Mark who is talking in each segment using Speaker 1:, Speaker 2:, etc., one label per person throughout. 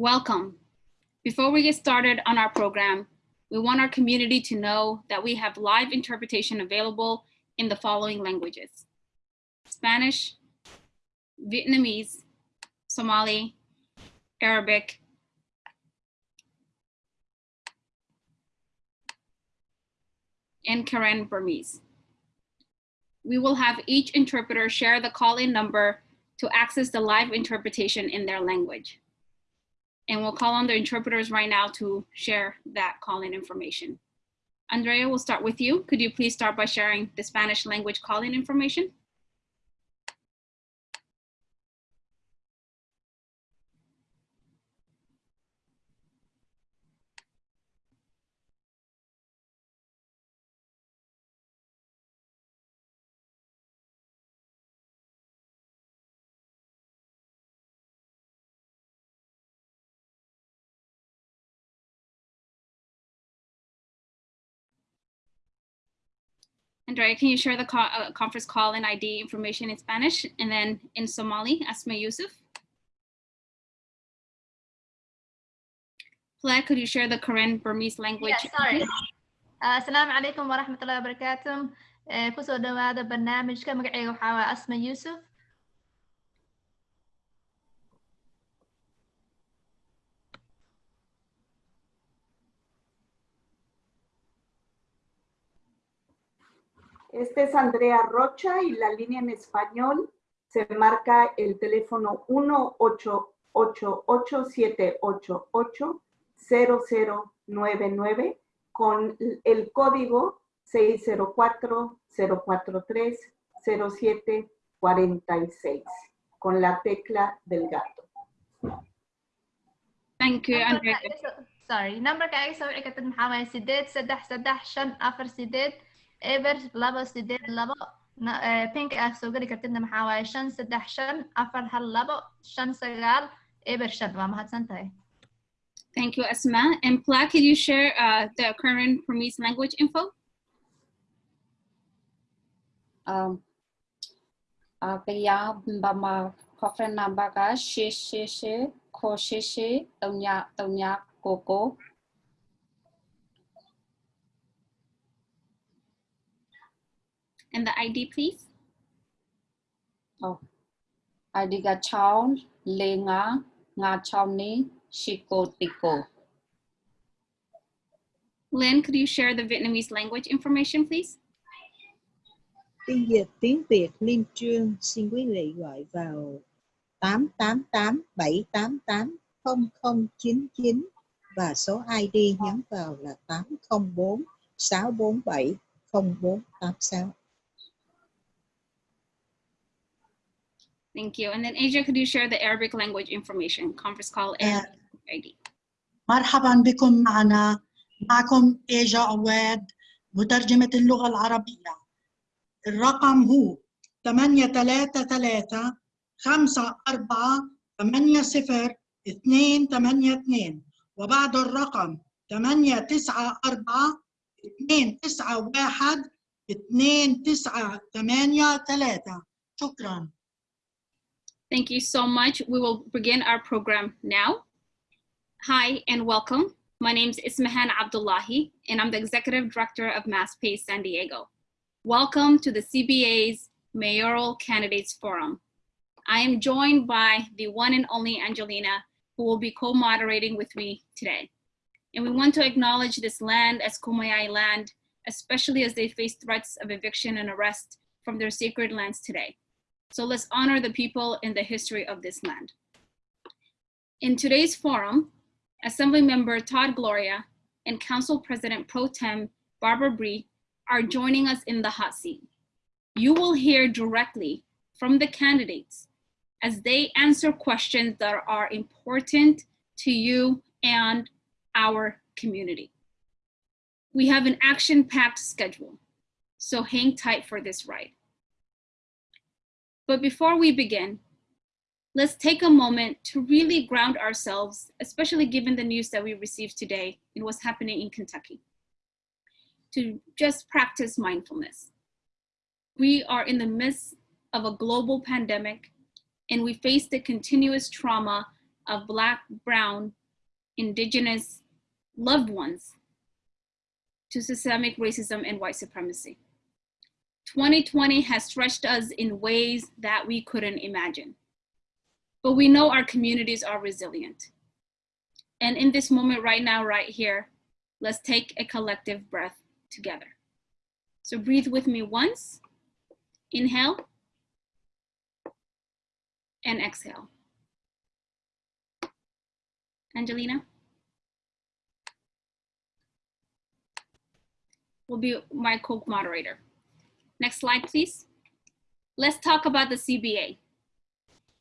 Speaker 1: Welcome. Before we get started on our program, we want our community to know that we have live interpretation available in the following languages. Spanish, Vietnamese, Somali, Arabic, and Karen Burmese. We will have each interpreter share the call-in number to access the live interpretation in their language. And we'll call on the interpreters right now to share that call-in information. Andrea, we'll start with you. Could you please start by sharing the Spanish language call-in information? Andrea, can you share the co uh, conference call and ID information in Spanish and then in Somali, Asma Yusuf? Claire, could you share the Karen Burmese language?
Speaker 2: Yeah, sorry. Uh, Assalamu alaikum wa rahmatullahi wa barakatuh. Uh, kusoo dhawaada barnaamijka magacayga
Speaker 3: Este es Andrea Rocha y la línea en español se marca el teléfono 1-888-788-0099 con el código 604-043-0746 con la tecla del gato.
Speaker 1: Thank you, Andrea.
Speaker 2: Sorry, number ka ay sa wici kartid maxaa waaye sideed saddex saddex shan afar sideed eber laba sideed labo pink ah soo geli kartidna maxaa waaye shan saddex shan afar hal labo shan sagaal eber shan waa mahadsan tahay
Speaker 1: Thank you, Asma. And Pla, could you share uh, the Karen Burmese language info?
Speaker 4: um, uh, kaya bama kofren nambaga she she she ko she she tonya tonya koko
Speaker 1: And the ID, please?
Speaker 4: oh adiga chao lenga nga chao ni shiko tiko
Speaker 1: Lynn, could you share the Vietnamese language information, please?
Speaker 5: Tiếng Việt, tiếng Việt Liên Trương xin quý vị gọi vào 888 788 0099 và số ID nhấn vào là 804 647 0486.
Speaker 1: Thank you. And then Asia, could you share the Arabic language information, conference call and ID?
Speaker 6: مرحبا بكم معنا معكم إيجا عواد مترجمة اللغة العربية الرقم هو 833 5 4 8 0 2 8 2 وبعد الرقم 8 9 4 2 9 1 2 9 8 3 شكرا
Speaker 1: Thank you so much. We will begin our program now. Hi and welcome. My name is Ismahan Abdullahi, and I'm the Executive Director of MAS-PACE San Diego. Welcome to the CBA's Mayoral Candidates Forum. I am joined by the one and only Angelina, who will be co-moderating with me today. And we want to acknowledge this land as Kumeyaay land, especially as they face threats of eviction and arrest from their sacred lands today. So let's honor the people and the history of this land. In today's forum, Assembly Member Todd Gloria and Council President Pro Tem Barbara Bry are joining us in the hot seat. You will hear directly from the candidates as they answer questions that are important to you and our community. We have an action-packed schedule, so hang tight for this ride. But before we begin, let's take a moment to really ground ourselves, especially given the news that we received today and what's happening in Kentucky, to just practice mindfulness. We are in the midst of a global pandemic and we face the continuous trauma of Black, Brown, Indigenous loved ones to systemic racism and white supremacy. 2020 has stretched us in ways that we couldn't imagine. But we know our communities are resilient. And in this moment right now, right here, let's take a collective breath together. So breathe with me once, inhale, and exhale. Angelina? Will be my co-moderator. Next slide, please. Let's talk about the CBA.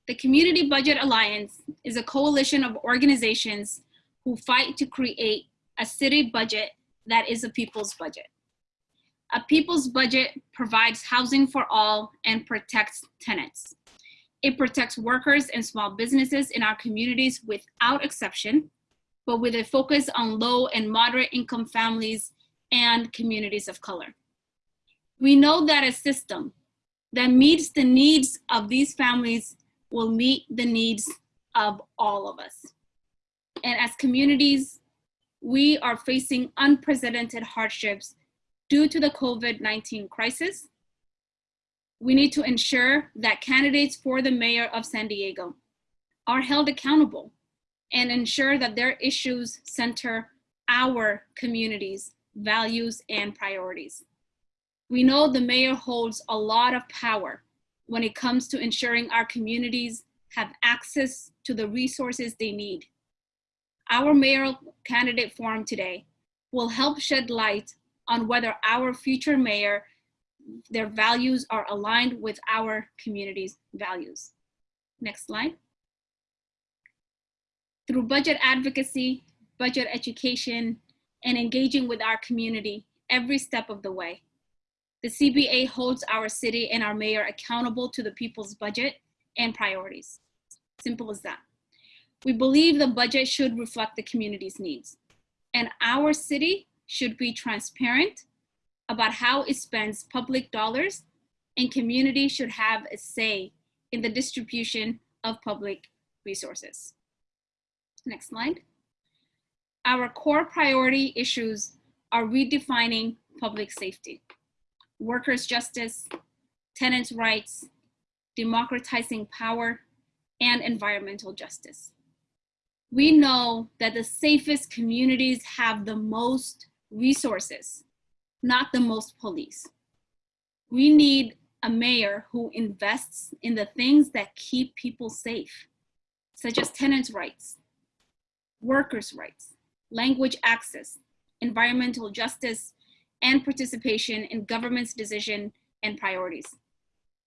Speaker 1: The Community Budget Alliance is a coalition of organizations who fight to create a city budget that is a people's budget. A people's budget provides housing for all and protects tenants. It protects workers and small businesses in our communities without exception, but with a focus on low and moderate income families and communities of color. We know that a system that meets the needs of these families will meet the needs of all of us. And as communities, we are facing unprecedented hardships due to the COVID-19 crisis. We need to ensure that candidates for the mayor of San Diego are held accountable and ensure that their issues center our communities, values, and priorities. We know the mayor holds a lot of power when it comes to ensuring our communities have access to the resources they need. Our mayoral candidate forum today will help shed light on whether our future mayor, their values are aligned with our community's values. Next slide. Through budget advocacy, budget education, and engaging with our community every step of the way, the CBA holds our city and our mayor accountable to the people's budget and priorities. Simple as that. We believe the budget should reflect the community's needs. And our city should be transparent about how it spends public dollars and community should have a say in the distribution of public resources. Next slide. Our core priority issues are redefining public safety workers' justice, tenants' rights, democratizing power, and environmental justice. We know that the safest communities have the most resources, not the most police. We need a mayor who invests in the things that keep people safe, such as tenants' rights, workers' rights, language access, environmental justice, and participation in government's decision and priorities.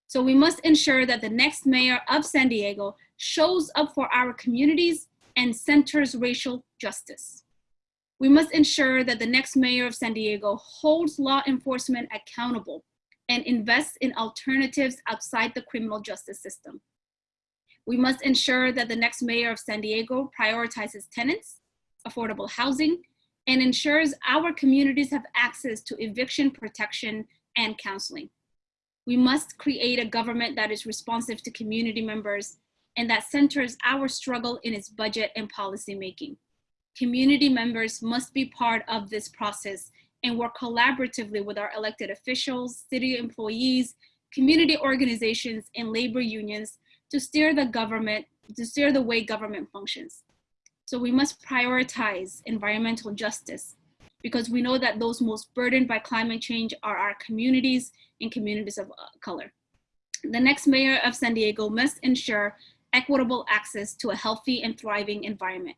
Speaker 1: So we must ensure that the next mayor of San Diego shows up for our communities and centers racial justice. We must ensure that the next mayor of San Diego holds law enforcement accountable and invests in alternatives outside the criminal justice system. We must ensure that the next mayor of San Diego prioritizes tenants, affordable housing, and ensures our communities have access to eviction protection and counseling. We must create a government that is responsive to community members and that centers our struggle in its budget and policy making. Community members must be part of this process and work collaboratively with our elected officials, city employees, community organizations, and labor unions to steer the government, to steer the way government functions. So we must prioritize environmental justice because we know that those most burdened by climate change are our communities and communities of uh, color. The next mayor of San Diego must ensure equitable access to a healthy and thriving environment.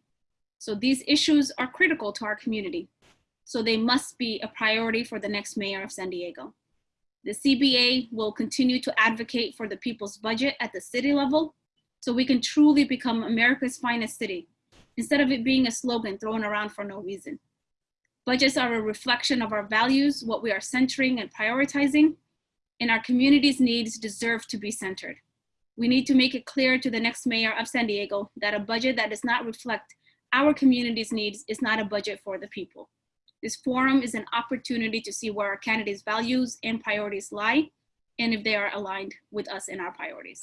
Speaker 1: So these issues are critical to our community. So they must be a priority for the next mayor of San Diego. The CBA will continue to advocate for the people's budget at the city level so we can truly become America's finest city instead of it being a slogan thrown around for no reason. Budgets are a reflection of our values, what we are centering and prioritizing, and our community's needs deserve to be centered. We need to make it clear to the next mayor of San Diego that a budget that does not reflect our community's needs is not a budget for the people. This forum is an opportunity to see where our candidates' values and priorities lie, and if they are aligned with us and our priorities.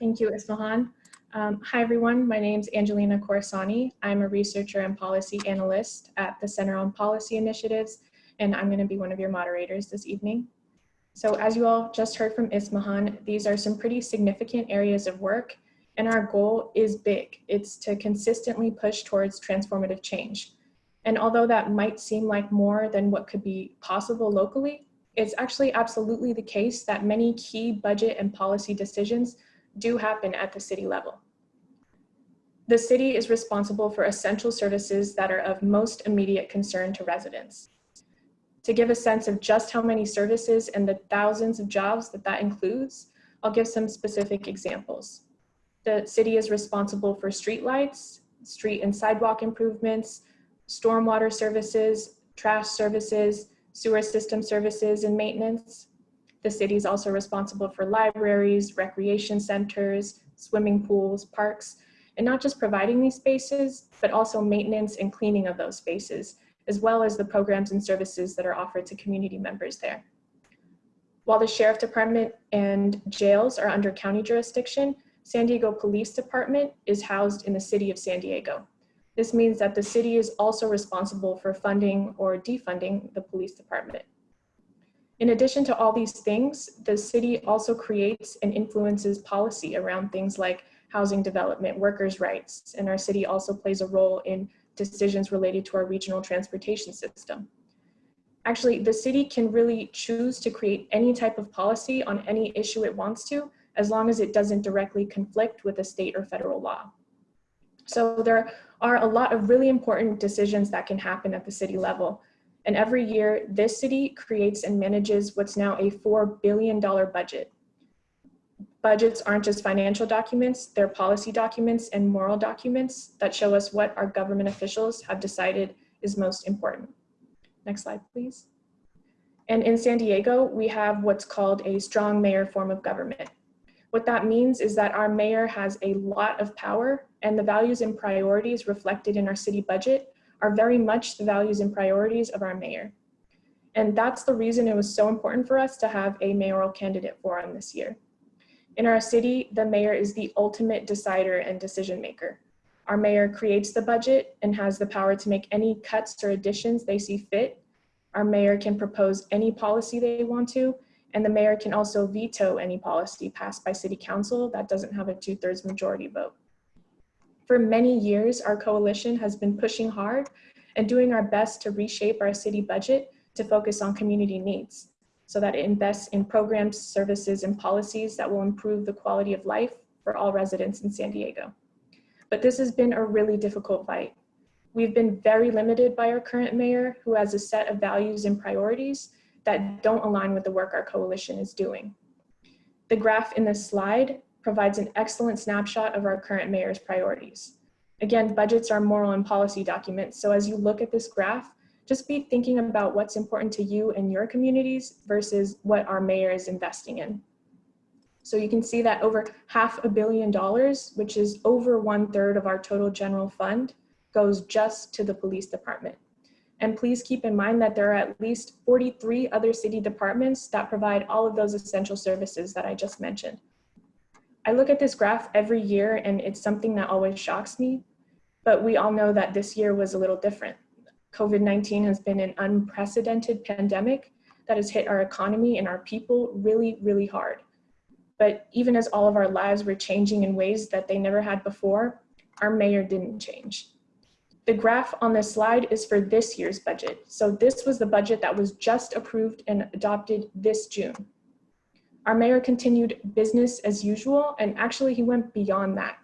Speaker 7: Thank you, Ismahan. Um, hi, everyone. My name is Angelina Corsani. I'm a researcher and policy analyst at the Center on Policy Initiatives, and I'm going to be one of your moderators this evening. So as you all just heard from Ismahan, these are some pretty significant areas of work, and our goal is big. It's to consistently push towards transformative change. And although that might seem like more than what could be possible locally, it's actually absolutely the case that many key budget and policy decisions do happen at the city level. The city is responsible for essential services that are of most immediate concern to residents. To give a sense of just how many services and the thousands of jobs that that includes, I'll give some specific examples. The city is responsible for streetlights, street and sidewalk improvements, stormwater services, trash services, sewer system services and maintenance, the city is also responsible for libraries, recreation centers, swimming pools, parks, and not just providing these spaces, but also maintenance and cleaning of those spaces, as well as the programs and services that are offered to community members there. While the Sheriff Department and jails are under county jurisdiction, San Diego Police Department is housed in the city of San Diego. This means that the city is also responsible for funding or defunding the police department. In addition to all these things, the city also creates and influences policy around things like housing development, workers' rights, and our city also plays a role in decisions related to our regional transportation system. Actually, the city can really choose to create any type of policy on any issue it wants to, as long as it doesn't directly conflict with a state or federal law. So there are a lot of really important decisions that can happen at the city level, and every year, this city creates and manages what's now a $4 billion budget. Budgets aren't just financial documents, they're policy documents and moral documents that show us what our government officials have decided is most important. Next slide, please. And in San Diego, we have what's called a strong mayor form of government. What that means is that our mayor has a lot of power and the values and priorities reflected in our city budget are very much the values and priorities of our mayor. And that's the reason it was so important for us to have a mayoral candidate forum this year. In our city, the mayor is the ultimate decider and decision maker. Our mayor creates the budget and has the power to make any cuts or additions they see fit. Our mayor can propose any policy they want to, and the mayor can also veto any policy passed by city council that doesn't have a two thirds majority vote. For many years, our coalition has been pushing hard and doing our best to reshape our city budget to focus on community needs so that it invests in programs, services, and policies that will improve the quality of life for all residents in San Diego. But this has been a really difficult fight. We've been very limited by our current mayor who has a set of values and priorities that don't align with the work our coalition is doing. The graph in this slide provides an excellent snapshot of our current mayor's priorities. Again, budgets are moral and policy documents, so as you look at this graph, just be thinking about what's important to you and your communities versus what our mayor is investing in. So you can see that over half a billion dollars, which is over one third of our total general fund, goes just to the police department. And please keep in mind that there are at least 43 other city departments that provide all of those essential services that I just mentioned. I look at this graph every year and it's something that always shocks me, but we all know that this year was a little different. COVID-19 has been an unprecedented pandemic that has hit our economy and our people really, really hard. But even as all of our lives were changing in ways that they never had before, our mayor didn't change. The graph on this slide is for this year's budget. So this was the budget that was just approved and adopted this June. Our mayor continued business as usual, and actually he went beyond that.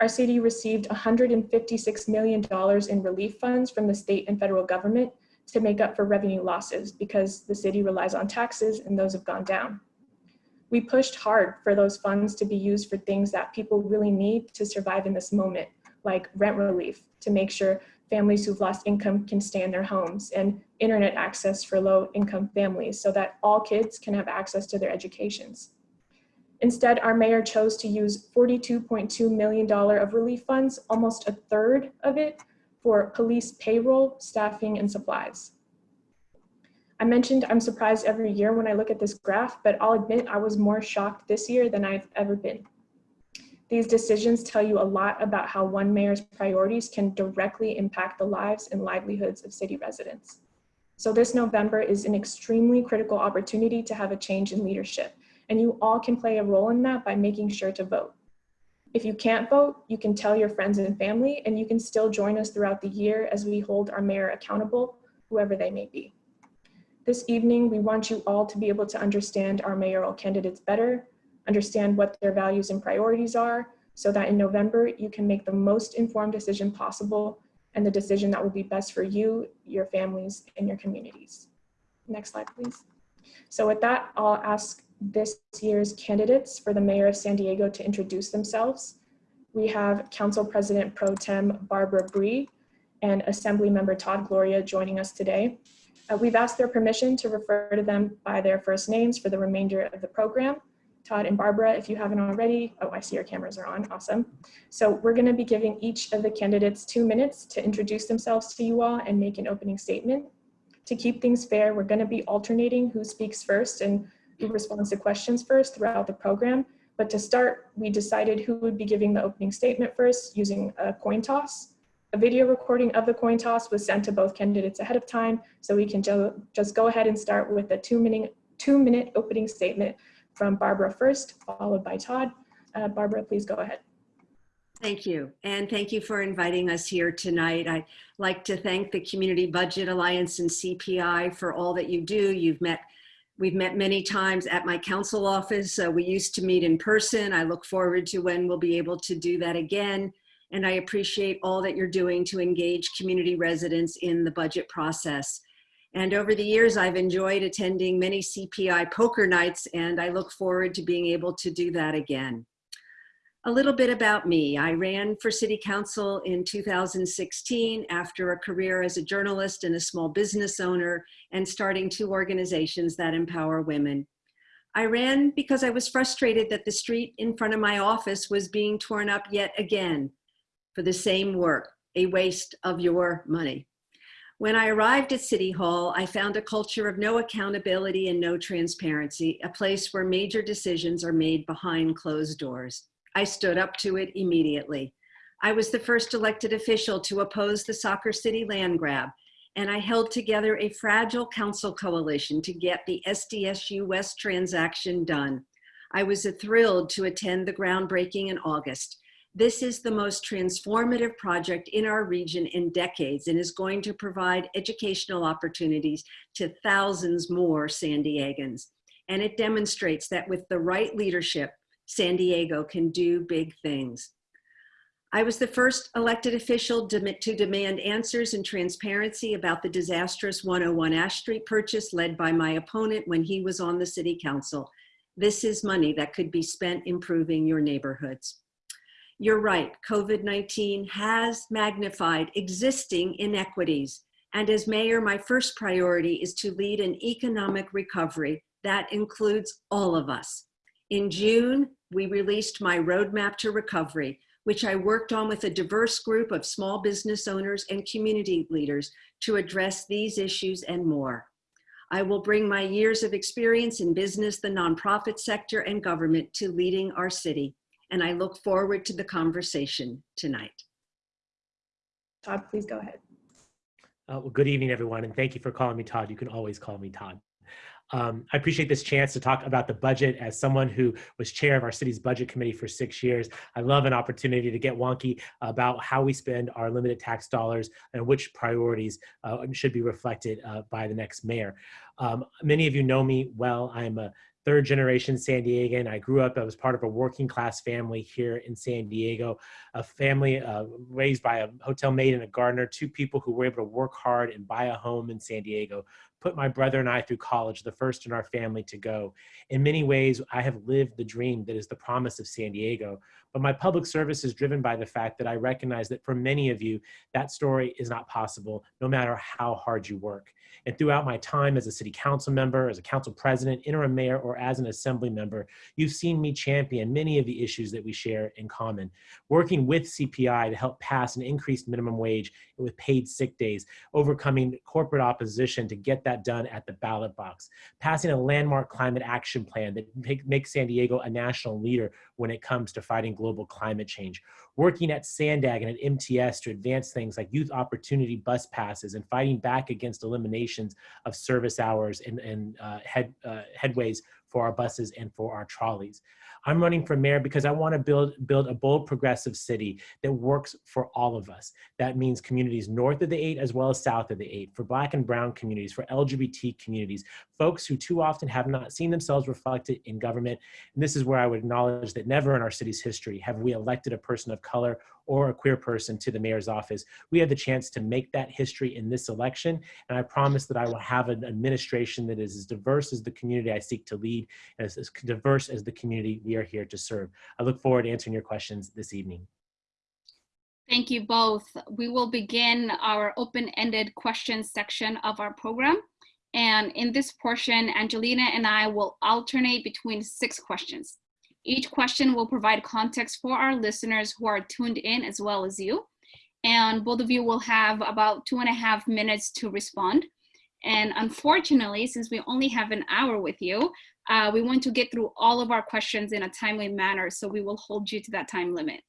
Speaker 7: Our city received $156 million in relief funds from the state and federal government to make up for revenue losses because the city relies on taxes and those have gone down. We pushed hard for those funds to be used for things that people really need to survive in this moment, like rent relief, to make sure families who've lost income can stay in their homes and internet access for low income families so that all kids can have access to their educations. Instead, our mayor chose to use $42.2 million of relief funds, almost a third of it for police payroll, staffing, and supplies. I mentioned I'm surprised every year when I look at this graph, but I'll admit I was more shocked this year than I've ever been. These decisions tell you a lot about how one mayor's priorities can directly impact the lives and livelihoods of city residents. So this November is an extremely critical opportunity to have a change in leadership, and you all can play a role in that by making sure to vote. If you can't vote, you can tell your friends and family, and you can still join us throughout the year as we hold our mayor accountable, whoever they may be. This evening, we want you all to be able to understand our mayoral candidates better, understand what their values and priorities are, so that in November, you can make the most informed decision possible and the decision that will be best for you, your families, and your communities. Next slide, please. So with that, I'll ask this year's candidates for the mayor of San Diego to introduce themselves. We have Council President Pro Tem Barbara Bry and Assembly Member Todd Gloria joining us today. Uh, we've asked their permission to refer to them by their first names for the remainder of the program. Todd and Barbara, if you haven't already, oh, I see your cameras are on, awesome. So we're gonna be giving each of the candidates two minutes to introduce themselves to you all and make an opening statement. To keep things fair, we're gonna be alternating who speaks first and who responds to questions first throughout the program. But to start, we decided who would be giving the opening statement first using a coin toss. A video recording of the coin toss was sent to both candidates ahead of time, so we can ju just go ahead and start with a two minute, two minute opening statement from Barbara first, followed by Todd. Uh, Barbara, please go ahead.
Speaker 8: Thank you. And thank you for inviting us here tonight. I'd like to thank the Community Budget Alliance and CPI for all that you do. You've met, we've met many times at my council office. Uh, we used to meet in person. I look forward to when we'll be able to do that again. And I appreciate all that you're doing to engage community residents in the budget process. And over the years, I've enjoyed attending many CPI poker nights, and I look forward to being able to do that again. A little bit about me. I ran for city council in 2016 after a career as a journalist and a small business owner and starting two organizations that empower women. I ran because I was frustrated that the street in front of my office was being torn up yet again for the same work, a waste of your money. When I arrived at City Hall, I found a culture of no accountability and no transparency, a place where major decisions are made behind closed doors. I stood up to it immediately. I was the first elected official to oppose the Soccer City land grab, and I held together a fragile council coalition to get the SDSU West transaction done. I was thrilled to attend the groundbreaking in August. This is the most transformative project in our region in decades and is going to provide educational opportunities to thousands more San Diegans. And it demonstrates that with the right leadership, San Diego can do big things. I was the first elected official to demand answers and transparency about the disastrous 101 Ash Street purchase led by my opponent when he was on the city council. This is money that could be spent improving your neighborhoods. You're right, COVID-19 has magnified existing inequities. And as mayor, my first priority is to lead an economic recovery that includes all of us. In June, we released my roadmap to recovery, which I worked on with a diverse group of small business owners and community leaders to address these issues and more. I will bring my years of experience in business, the nonprofit sector, and government to leading our city. And I look forward to the conversation tonight.
Speaker 7: Todd, please go ahead.
Speaker 9: Uh, well, good evening, everyone, and thank you for calling me Todd. You can always call me Todd. Um, I appreciate this chance to talk about the budget as someone who was chair of our city's budget committee for six years. I love an opportunity to get wonky about how we spend our limited tax dollars and which priorities uh, should be reflected uh, by the next mayor. Um, many of you know me well. I'm a third generation San Diegan. I grew up, I was part of a working class family here in San Diego, a family uh, raised by a hotel maid and a gardener, two people who were able to work hard and buy a home in San Diego, put my brother and I through college, the first in our family to go. In many ways, I have lived the dream that is the promise of San Diego, but my public service is driven by the fact that I recognize that for many of you, that story is not possible, no matter how hard you work. And throughout my time as a city council member, as a council president, interim mayor, or as an assembly member, you've seen me champion many of the issues that we share in common. Working with CPI to help pass an increased minimum wage with paid sick days, overcoming corporate opposition to get that done at the ballot box, passing a landmark climate action plan that make, makes San Diego a national leader when it comes to fighting global climate change. Working at Sandag and at MTS to advance things like youth opportunity bus passes and fighting back against eliminations of service hours and, and uh, head, uh, headways for our buses and for our trolleys. I'm running for mayor because I want to build, build a bold progressive city that works for all of us. That means communities north of the eight as well as south of the eight, for black and brown communities, for LGBT communities, folks who too often have not seen themselves reflected in government. And this is where I would acknowledge that never in our city's history have we elected a person of color or a queer person to the mayor's office. We have the chance to make that history in this election. And I promise that I will have an administration that is as diverse as the community I seek to lead, as, as diverse as the community we are here to serve. I look forward to answering your questions this evening.
Speaker 1: Thank you both. We will begin our open-ended questions section of our program. And in this portion, Angelina and I will alternate between six questions. Each question will provide context for our listeners who are tuned in as well as you. And both of you will have about two and a half minutes to respond. And unfortunately, since we only have an hour with you, uh, we want to get through all of our questions in a timely manner, so we will hold you to that time limit.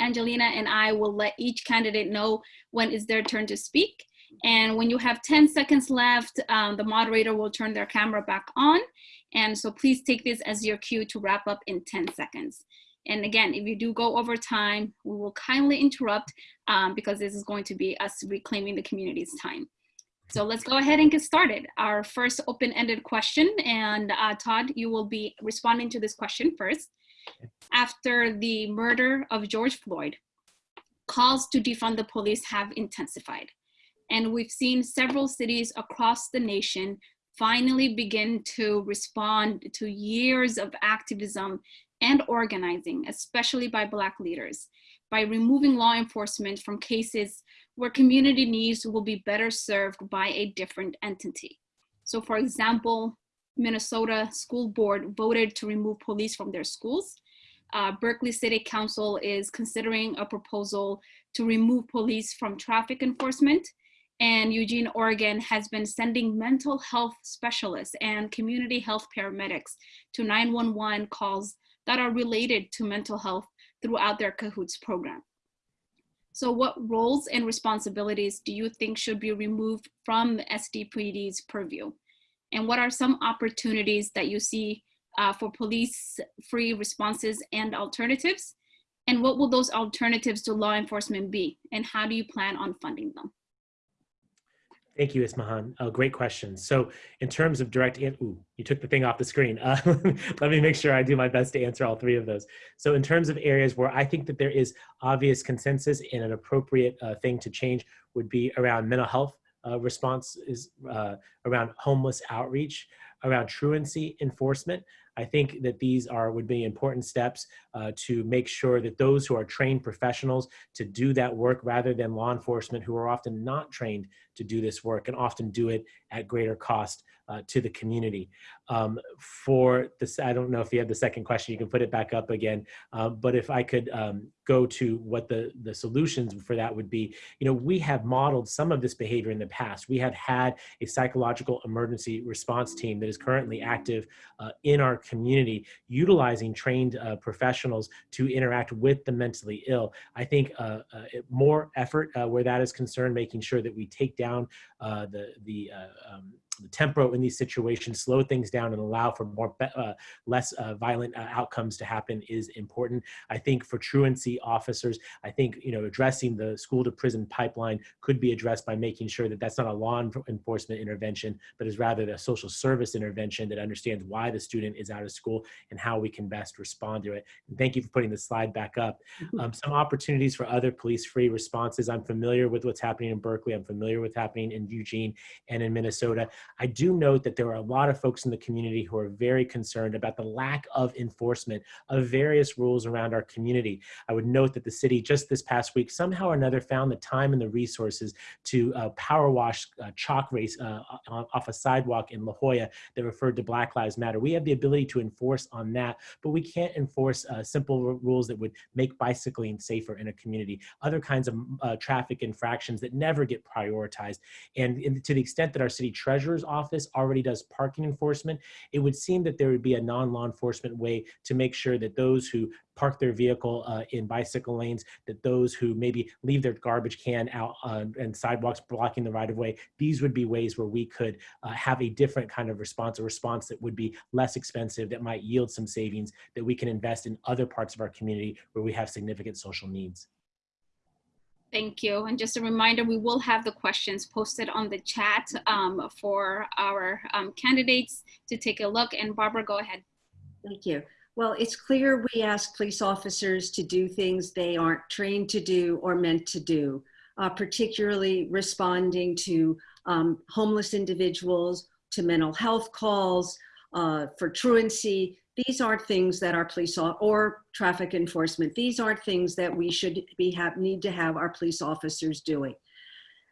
Speaker 1: Angelina and I will let each candidate know when it's their turn to speak. And when you have 10 seconds left, um, the moderator will turn their camera back on. And so please take this as your cue to wrap up in 10 seconds. And again, if you do go over time, we will kindly interrupt um, because this is going to be us reclaiming the community's time. So let's go ahead and get started. Our first open-ended question, and uh, Todd, you will be responding to this question first. After the murder of George Floyd, calls to defund the police have intensified. And we've seen several cities across the nation finally begin to respond to years of activism and organizing, especially by Black leaders, by removing law enforcement from cases where community needs will be better served by a different entity. So for example, Minnesota School Board voted to remove police from their schools. Uh, Berkeley City Council is considering a proposal to remove police from traffic enforcement and Eugene, Oregon has been sending mental health specialists and community health paramedics to 911 calls that are related to mental health throughout their CAHOOTS program. So what roles and responsibilities do you think should be removed from SDPD's purview? And what are some opportunities that you see uh, for police-free responses and alternatives? And what will those alternatives to law enforcement be? And how do you plan on funding them?
Speaker 9: Thank you, Ismahan. Uh, great question. So in terms of direct, ooh, you took the thing off the screen. Uh, let me make sure I do my best to answer all three of those. So in terms of areas where I think that there is obvious consensus and an appropriate uh, thing to change would be around mental health uh, response is uh, around homeless outreach, around truancy enforcement. I think that these are would be important steps uh, to make sure that those who are trained professionals to do that work rather than law enforcement who are often not trained to do this work and often do it at greater cost uh, to the community. Um, for this, I don't know if you have the second question, you can put it back up again. Uh, but if I could um, go to what the, the solutions for that would be, you know, we have modeled some of this behavior in the past. We have had a psychological emergency response team that is currently active uh, in our community, utilizing trained uh, professionals to interact with the mentally ill. I think uh, uh, more effort where that is concerned, making sure that we take down the, the um, the tempo in these situations, slow things down and allow for more uh, less uh, violent uh, outcomes to happen is important. I think for truancy officers, I think you know addressing the school to prison pipeline could be addressed by making sure that that's not a law enforcement intervention, but is rather a social service intervention that understands why the student is out of school and how we can best respond to it. And thank you for putting the slide back up. Mm-hmm. Um, some opportunities for other police-free responses. I'm familiar with what's happening in Berkeley. I'm familiar with what's happening in Eugene and in Minnesota. I do note that there are a lot of folks in the community who are very concerned about the lack of enforcement of various rules around our community. I would note that the city just this past week somehow or another found the time and the resources to uh, power wash uh, chalk race uh, off a sidewalk in La Jolla that referred to Black Lives Matter. We have the ability to enforce on that, but we can't enforce uh, simple rules that would make bicycling safer in a community. Other kinds of uh, traffic infractions that never get prioritized. And in, to the extent that our city treasurers office already does parking enforcement, it would seem that there would be a non-law enforcement way to make sure that those who park their vehicle uh, in bicycle lanes, that those who maybe leave their garbage can out on and sidewalks blocking the right of way, these would be ways where we could uh, have a different kind of response, a response that would be less expensive, that might yield some savings, that we can invest in other parts of our community where we have significant social needs.
Speaker 1: Thank you. And just a reminder, we will have the questions posted on the chat um, for our um, candidates to take a look. And Barbara, go ahead.
Speaker 8: Thank you. Well, it's clear we ask police officers to do things they aren't trained to do or meant to do, uh, particularly responding to um, homeless individuals, to mental health calls, uh, for truancy. These aren't things that our police or traffic enforcement. These aren't things that we should be have need to have our police officers doing.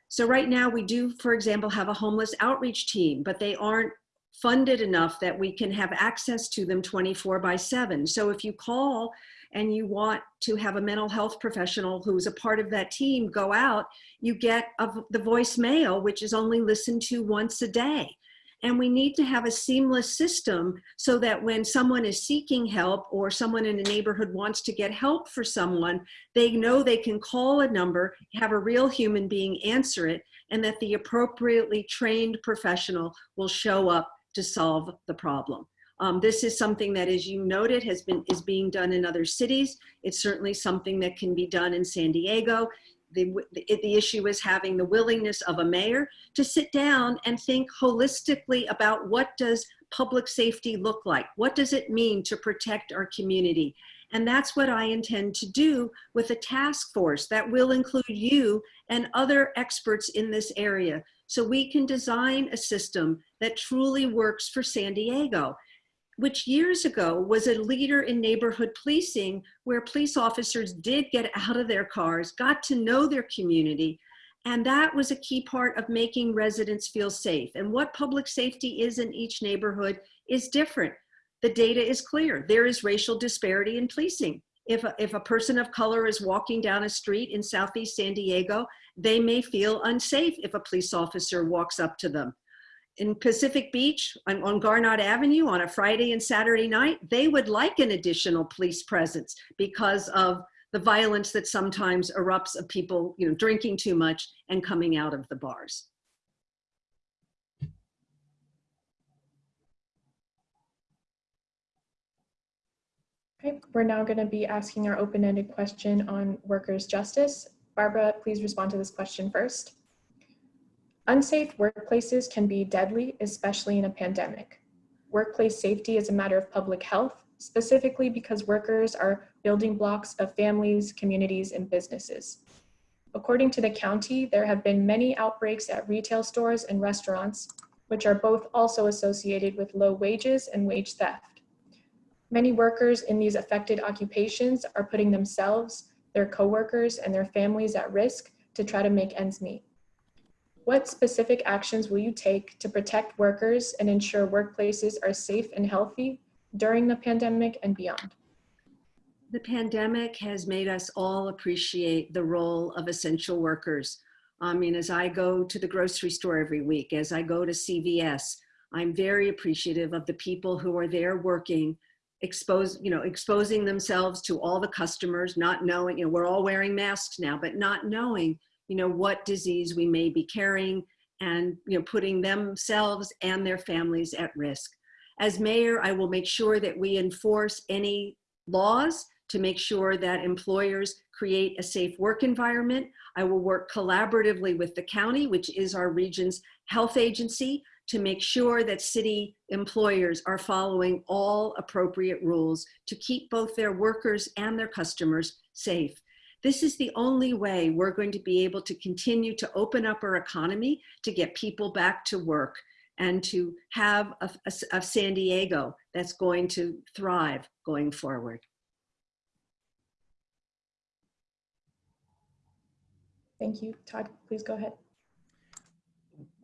Speaker 8: So right now we do, for example, have a homeless outreach team, but they aren't funded enough that we can have access to them 24 by 7. So if you call and you want to have a mental health professional who's a part of that team go out, you get a, the voicemail, which is only listened to once a day. And we need to have a seamless system so that when someone is seeking help or someone in a neighborhood wants to get help for someone, they know they can call a number, have a real human being answer it, and that the appropriately trained professional will show up to solve the problem. Um, this is something that, as you noted, has been is being done in other cities. It's certainly something that can be done in San Diego. The, the, the issue is having the willingness of a mayor to sit down and think holistically about what does public safety look like? What does it mean to protect our community? And that's what I intend to do with a task force that will include you and other experts in this area so we can design a system that truly works for San Diego, which years ago was a leader in neighborhood policing where police officers did get out of their cars, got to know their community, and that was a key part of making residents feel safe. And what public safety is in each neighborhood is different. The data is clear. There is racial disparity in policing. If a, if a person of color is walking down a street in Southeast San Diego they may feel unsafe if a police officer walks up to them. In Pacific Beach on, on Avenue on a Friday and Saturday night, they would like an additional police presence because of the violence that sometimes erupts of people you know, drinking too much and coming out of the bars.
Speaker 7: Okay, we're now going to be asking our open-ended question on workers' justice. Barbara, please respond to this question first. Unsafe workplaces can be deadly, especially in a pandemic. Workplace safety is a matter of public health, specifically because workers are building blocks of families, communities, and businesses. According to the county, there have been many outbreaks at retail stores and restaurants, which are both also associated with low wages and wage theft. Many workers in these affected occupations are putting themselves their coworkers, and their families at risk to try to make ends meet. What specific actions will you take to protect workers and ensure workplaces are safe and healthy during the pandemic and beyond?
Speaker 8: The pandemic has made us all appreciate the role of essential workers. I mean, as I go to the grocery store every week, as I go to CVS, I'm very appreciative of the people who are there working expose, you know, exposing themselves to all the customers, not knowing, you know, we're all wearing masks now, but not knowing, you know, what disease we may be carrying and, you know, putting themselves and their families at risk. As mayor, I will make sure that we enforce any laws to make sure that employers create a safe work environment. I will work collaboratively with the county, which is our region's health agency, to make sure that city employers are following all appropriate rules to keep both their workers and their customers safe. This is the only way we're going to be able to continue to open up our economy to get people back to work and to have a, a, a San Diego that's going to thrive going forward.
Speaker 7: Thank you. Todd, please go ahead.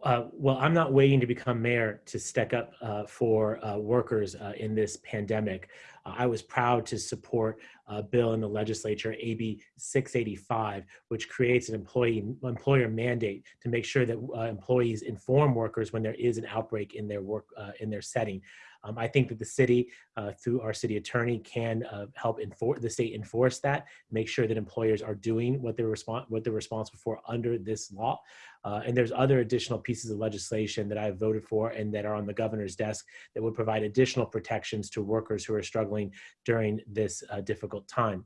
Speaker 9: Uh, well, I'm not waiting to become mayor to stick up uh, for uh, workers uh, in this pandemic. Uh, I was proud to support a bill in the legislature, AB 685, which creates an employee employer mandate to make sure that uh, employees inform workers when there is an outbreak in their work in their setting. Um, I think that the city, uh, through our city attorney, can uh, help enforce the state enforce that, make sure that employers are doing what they're respon what they're responsible for under this law. Uh, and there's other additional pieces of legislation that I've voted for and that are on the governor's desk that would provide additional protections to workers who are struggling during this uh, difficult time.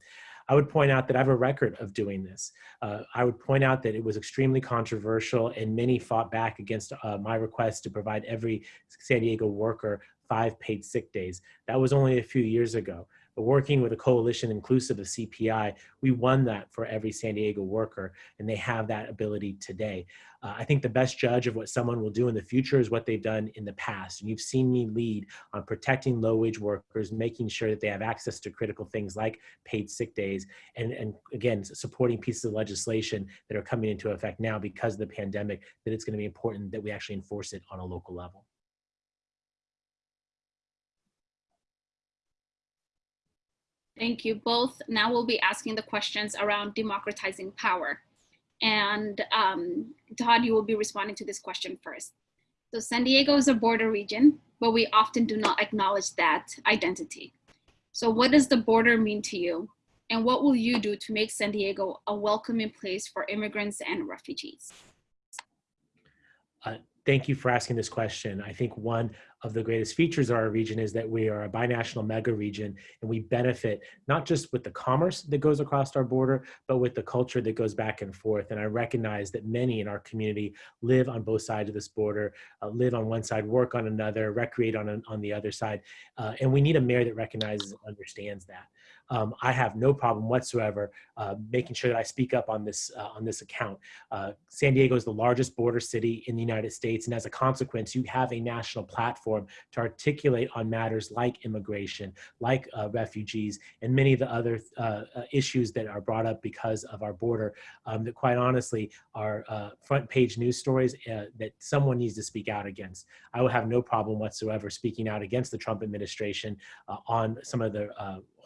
Speaker 9: I would point out that I have a record of doing this. Uh, I would point out that it was extremely controversial and many fought back against uh, my request to provide every San Diego worker five paid sick days. That was only a few years ago. But working with a coalition inclusive of CPI, we won that for every San Diego worker, and they have that ability today. Uh, I think the best judge of what someone will do in the future is what they've done in the past. And you've seen me lead on protecting low wage workers, making sure that they have access to critical things like paid sick days, and, and again, supporting pieces of legislation that are coming into effect now because of the pandemic, that it's going to be important that we actually enforce it on a local level.
Speaker 1: Thank you both. Now we'll be asking the questions around democratizing power. And um, Todd, you will be responding to this question first. So San Diego is a border region, but we often do not acknowledge that identity. So what does the border mean to you? And what will you do to make San Diego a welcoming place for immigrants and refugees?
Speaker 9: Uh, thank you for asking this question. I think one of the greatest features of our region is that we are a binational mega region and we benefit not just with the commerce that goes across our border, but with the culture that goes back and forth. And I recognize that many in our community live on both sides of this border, uh, live on one side, work on another, recreate on, on the other side. Uh, and we need a mayor that recognizes and understands that um, I have no problem whatsoever uh, making sure that I speak up on this uh, on this account. Uh, San Diego is the largest border city in the United States, and as a consequence, you have a national platform to articulate on matters like immigration, like uh, refugees, and many of the other uh, uh, issues that are brought up because of our border. Um, that quite honestly are front page news stories that someone needs to speak out against. I will have no problem whatsoever speaking out against the Trump administration on some of the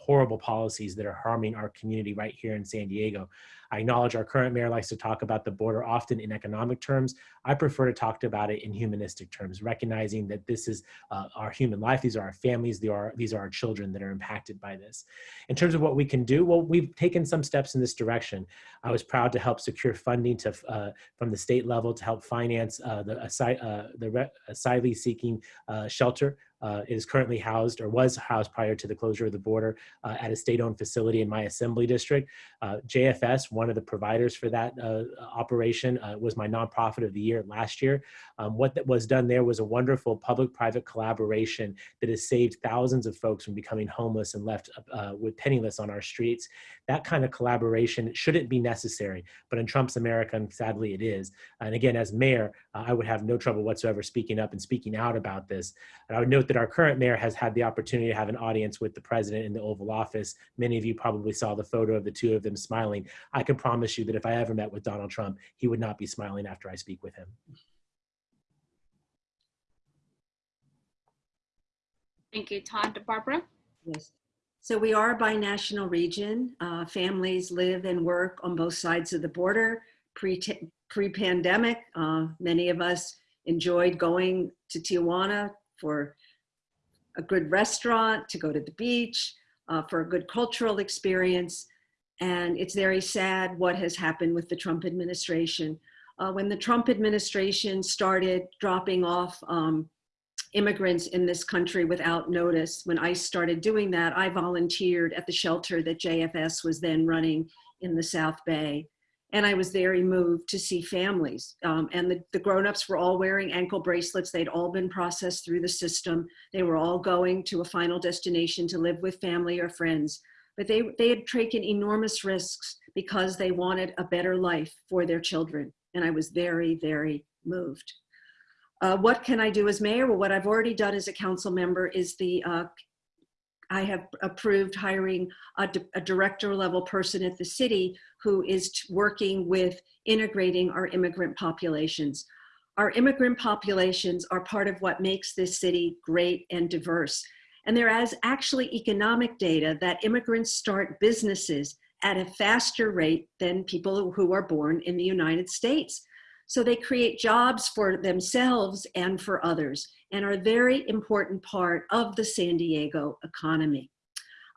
Speaker 9: horrible policies that are harming our community right here in San Diego. I acknowledge our current mayor likes to talk about the border often in economic terms. I prefer to talk about it in humanistic terms, recognizing that this is uh, our human life. These are our families. These are, these are our children that are impacted by this. In terms of what we can do, well, we've taken some steps in this direction. I was proud to help secure funding to, uh, from the state level to help finance uh, the, uh, the asylee seeking uh, shelter uh, is currently housed or was housed prior to the closure of the border uh, at a state-owned facility in my assembly district. Uh, JFS, one of the providers for that uh, operation, uh, was my nonprofit of the year last year. Um, what that was done there was a wonderful public-private collaboration that has saved thousands of folks from becoming homeless and left uh, with penniless on our streets. That kind of collaboration shouldn't be necessary, but in Trump's America, sadly it is. And again, as mayor, I would have no trouble whatsoever speaking up and speaking out about this. And I would note that our current mayor has had the opportunity to have an audience with the president in the Oval Office. Many of you probably saw the photo of the two of them smiling. I can promise you that if I ever met with Donald Trump, he would not be smiling after I speak with him.
Speaker 1: Thank you, Todd. Barbara?
Speaker 8: Yes. So we are a binational region. Uh, families live and work on both sides of the border. Pre-pandemic, pre uh, many of us enjoyed going to Tijuana for a good restaurant, to go to the beach, uh, for a good cultural experience. And it's very sad what has happened with the Trump administration. Uh, when the Trump administration started dropping off um, immigrants in this country without notice, when ICE started doing that, I volunteered at the shelter that JFS was then running in the South Bay. And I was very moved to see families. Um, and the, the grown-ups were all wearing ankle bracelets. They'd all been processed through the system. They were all going to a final destination to live with family or friends. But they, they had taken enormous risks because they wanted a better life for their children. And I was very, very moved. Uh, what can I do as mayor? Well, what I've already done as a council member is the uh, I have approved hiring a, a, director level person at the city who is working with integrating our immigrant populations. Our immigrant populations are part of what makes this city great and diverse. And there is actually economic data that immigrants start businesses at a faster rate than people who are born in the United States. So they create jobs for themselves and for others and are a very important part of the San Diego economy.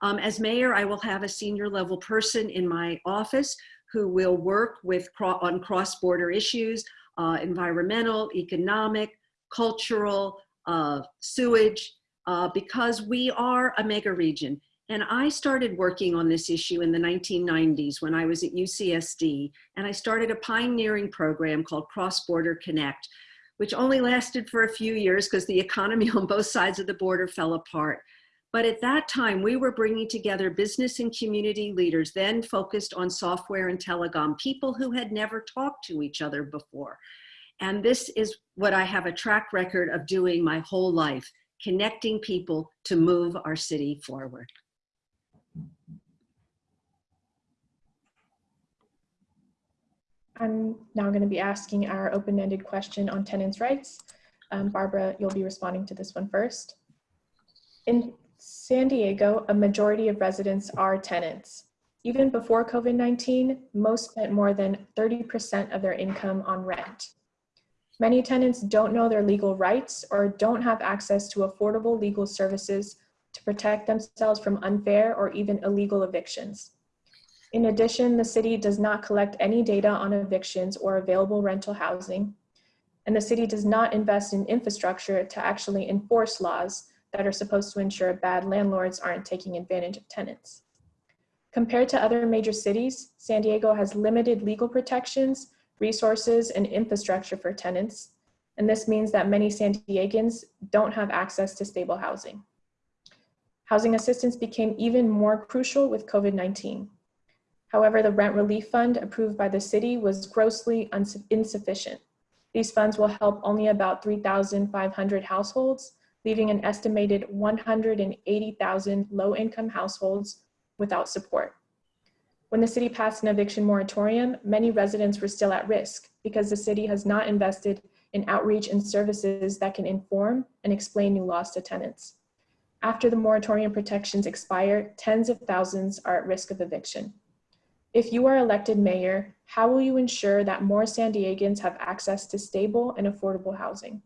Speaker 8: Um, as mayor, I will have a senior level person in my office who will work with on cross-border issues, uh, environmental, economic, cultural, uh, sewage, uh, because we are a mega region. And I started working on this issue in the 1990s when I was at UCSD, and I started a pioneering program called Cross Border Connect, which only lasted for a few years because the economy on both sides of the border fell apart. But at that time, we were bringing together business and community leaders, then focused on software and telecom, people who had never talked to each other before. And this is what I have a track record of doing my whole life, connecting people to move our city forward.
Speaker 7: I'm now going to be asking our open-ended question on tenants' rights. Um, Barbara, you'll be responding to this one first. In San Diego, a majority of residents are tenants. Even before COVID-19, most spent more than 30% of their income on rent. Many tenants don't know their legal rights or don't have access to affordable legal services to protect themselves from unfair or even illegal evictions. In addition, the city does not collect any data on evictions or available rental housing, and the city does not invest in infrastructure to actually enforce laws that are supposed to ensure bad landlords aren't taking advantage of tenants. Compared to other major cities, San Diego has limited legal protections, resources, and infrastructure for tenants, and this means that many San Diegans don't have access to stable housing. Housing assistance became even more crucial with COVID-19. However, the rent relief fund approved by the city was grossly insufficient. These funds will help only about 3,500 households, leaving an estimated 180,000 low-income households without support. When the city passed an eviction moratorium, many residents were still at risk because the city has not invested in outreach and services that can inform and explain new laws to tenants. After the moratorium protections expire, tens of thousands are at risk of eviction. If you are elected mayor, how will you ensure that more San Diegans have access to stable and affordable housing?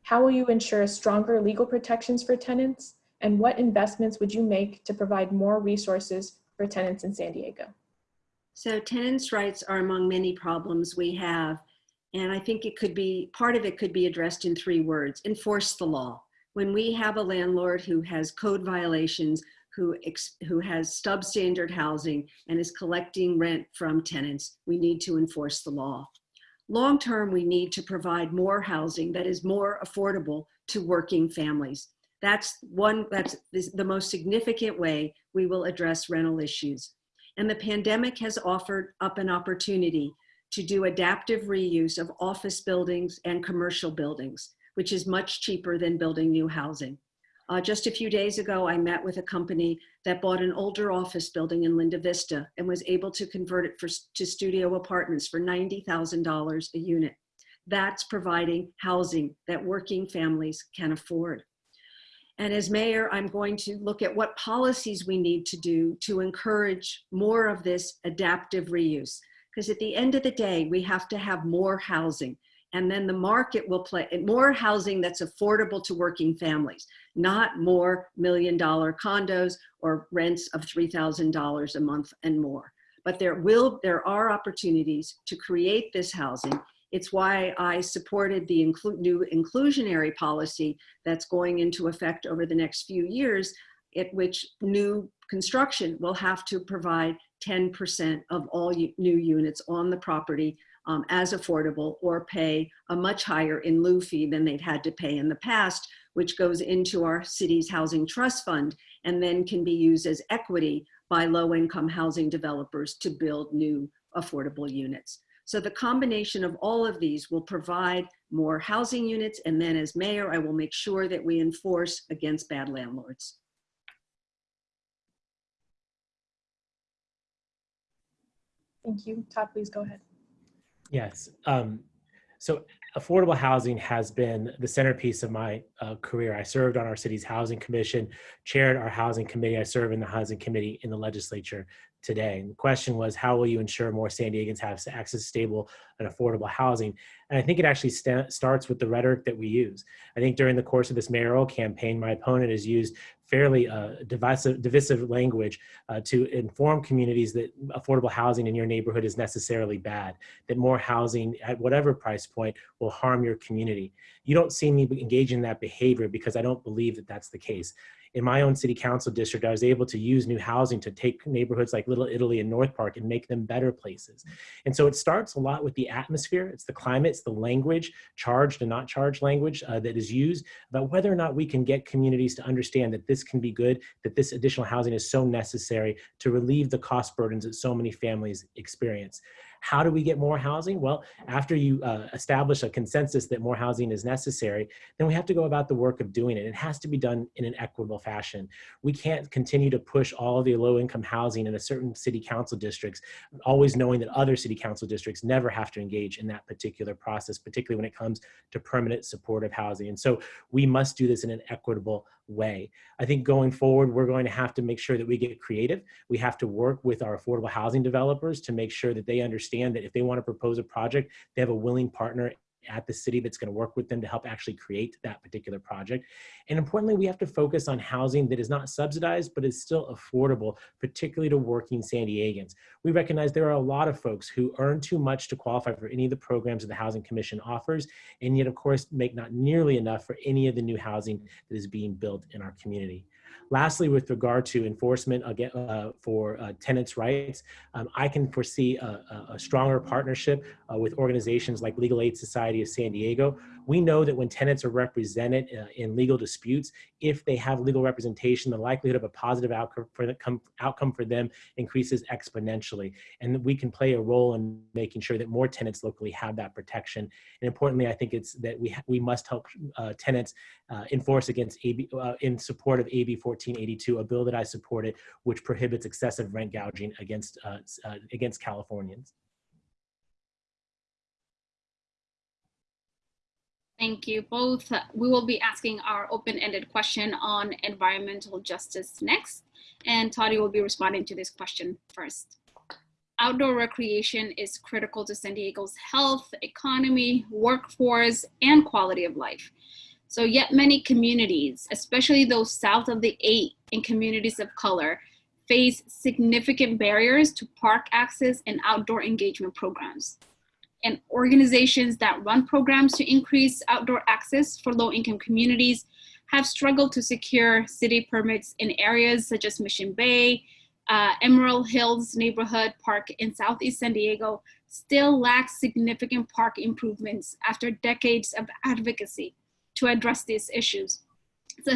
Speaker 7: How will you ensure stronger legal protections for tenants? And what investments would you make to provide more resources for tenants in San Diego?
Speaker 8: So tenants' rights are among many problems we have. And I think it could be, part of it could be addressed in three words, enforce the law. When we have a landlord who has code violations, who, who has substandard housing and is collecting rent from tenants, we need to enforce the law. Long term, we need to provide more housing that is more affordable to working families. That's one, that's the most significant way we will address rental issues. And the pandemic has offered up an opportunity to do adaptive reuse of office buildings and commercial buildings, which is much cheaper than building new housing. Uh, just a few days ago, I met with a company that bought an older office building in Linda Vista and was able to convert it for, to studio apartments for $90,000 a unit. That's providing housing that working families can afford. And as mayor, I'm going to look at what policies we need to do to encourage more of this adaptive reuse. Because at the end of the day, we have to have more housing and then the market will play more housing that's affordable to working families, not more million dollar condos or rents of $3,000 a month and more. But there will, there are opportunities to create this housing. It's why I supported the inclu new inclusionary policy that's going into effect over the next few years, at which new construction will have to provide 10% of all new units on the property um, as affordable or pay a much higher in lieu fee than they've had to pay in the past, which goes into our city's housing trust fund and then can be used as equity by low income housing developers to build new affordable units. So the combination of all of these will provide more housing units. And then as mayor, I will make sure that we enforce against bad landlords.
Speaker 7: Thank you. Todd, please go ahead.
Speaker 9: Yes. Um, So affordable housing has been the centerpiece of my uh, career. I served on our city's housing commission, chaired our housing committee. I serve in the housing committee in the legislature today. And the question was, how will you ensure more San Diegans have access to stable and affordable housing? And I think it actually sta- starts with the rhetoric that we use. I think during the course of this mayoral campaign, my opponent has used fairly uh, divisive, divisive language uh, to inform communities that affordable housing in your neighborhood is necessarily bad, that more housing at whatever price point will harm your community. You don't see me engage in that behavior because I don't believe that that's the case in my own city council district, I was able to use new housing to take neighborhoods like Little Italy and North Park and make them better places. And so it starts a lot with the atmosphere, it's the climate, it's the language, charged and not charged language uh, that is used about whether or not we can get communities to understand that this can be good, that this additional housing is so necessary to relieve the cost burdens that so many families experience. How do we get more housing? Well, after you uh, establish a consensus that more housing is necessary, then we have to go about the work of doing it. It has to be done in an equitable fashion. We can't continue to push all the low income housing in a certain city council districts, always knowing that other city council districts never have to engage in that particular process, particularly when it comes to permanent supportive housing. And so we must do this in an equitable way. I think going forward, we're going to have to make sure that we get creative. We have to work with our affordable housing developers to make sure that they understand that if they want to propose a project, they have a willing partner at the city that's going to work with them to help actually create that particular project. And importantly, we have to focus on housing that is not subsidized, but is still affordable, particularly to working San Diegans. We recognize there are a lot of folks who earn too much to qualify for any of the programs that the Housing Commission offers, and yet of course make not nearly enough for any of the new housing that is being built in our community. Lastly, with regard to enforcement again, uh, for uh, tenants' rights, um, I can foresee a, a stronger partnership uh, with organizations like Legal Aid Society of San Diego. We know that when tenants are represented uh, in legal disputes, if they have legal representation, the likelihood of a positive outcome for, the, outcome for them increases exponentially. And we can play a role in making sure that more tenants locally have that protection. And importantly, I think it's that we, we must help uh, tenants uh, enforce against AB, in support of AB 1482, a bill that I supported, which prohibits excessive rent gouging against, uh, uh, against Californians.
Speaker 1: Thank you both. We will be asking our open-ended question on environmental justice next, and Toddy will be responding to this question first. Outdoor recreation is critical to San Diego's health, economy, workforce, and quality of life. So yet many communities, especially those south of the eight in communities of color, face significant barriers to park access and outdoor engagement programs. And organizations that run programs to increase outdoor access for low income communities have struggled to secure city permits in areas such as Mission Bay, uh, Emerald Hills neighborhood park in Southeast San Diego still lacks significant park improvements after decades of advocacy to address these issues,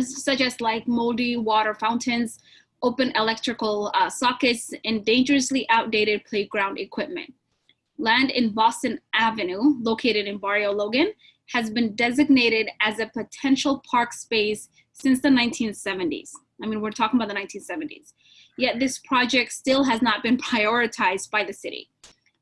Speaker 1: such as like moldy water fountains, open electrical uh, sockets, and dangerously outdated playground equipment. Land in Boston Avenue, located in Barrio Logan, has been designated as a potential park space since the 1970s. I mean, we're talking about the 1970s. Yet this project still has not been prioritized by the city.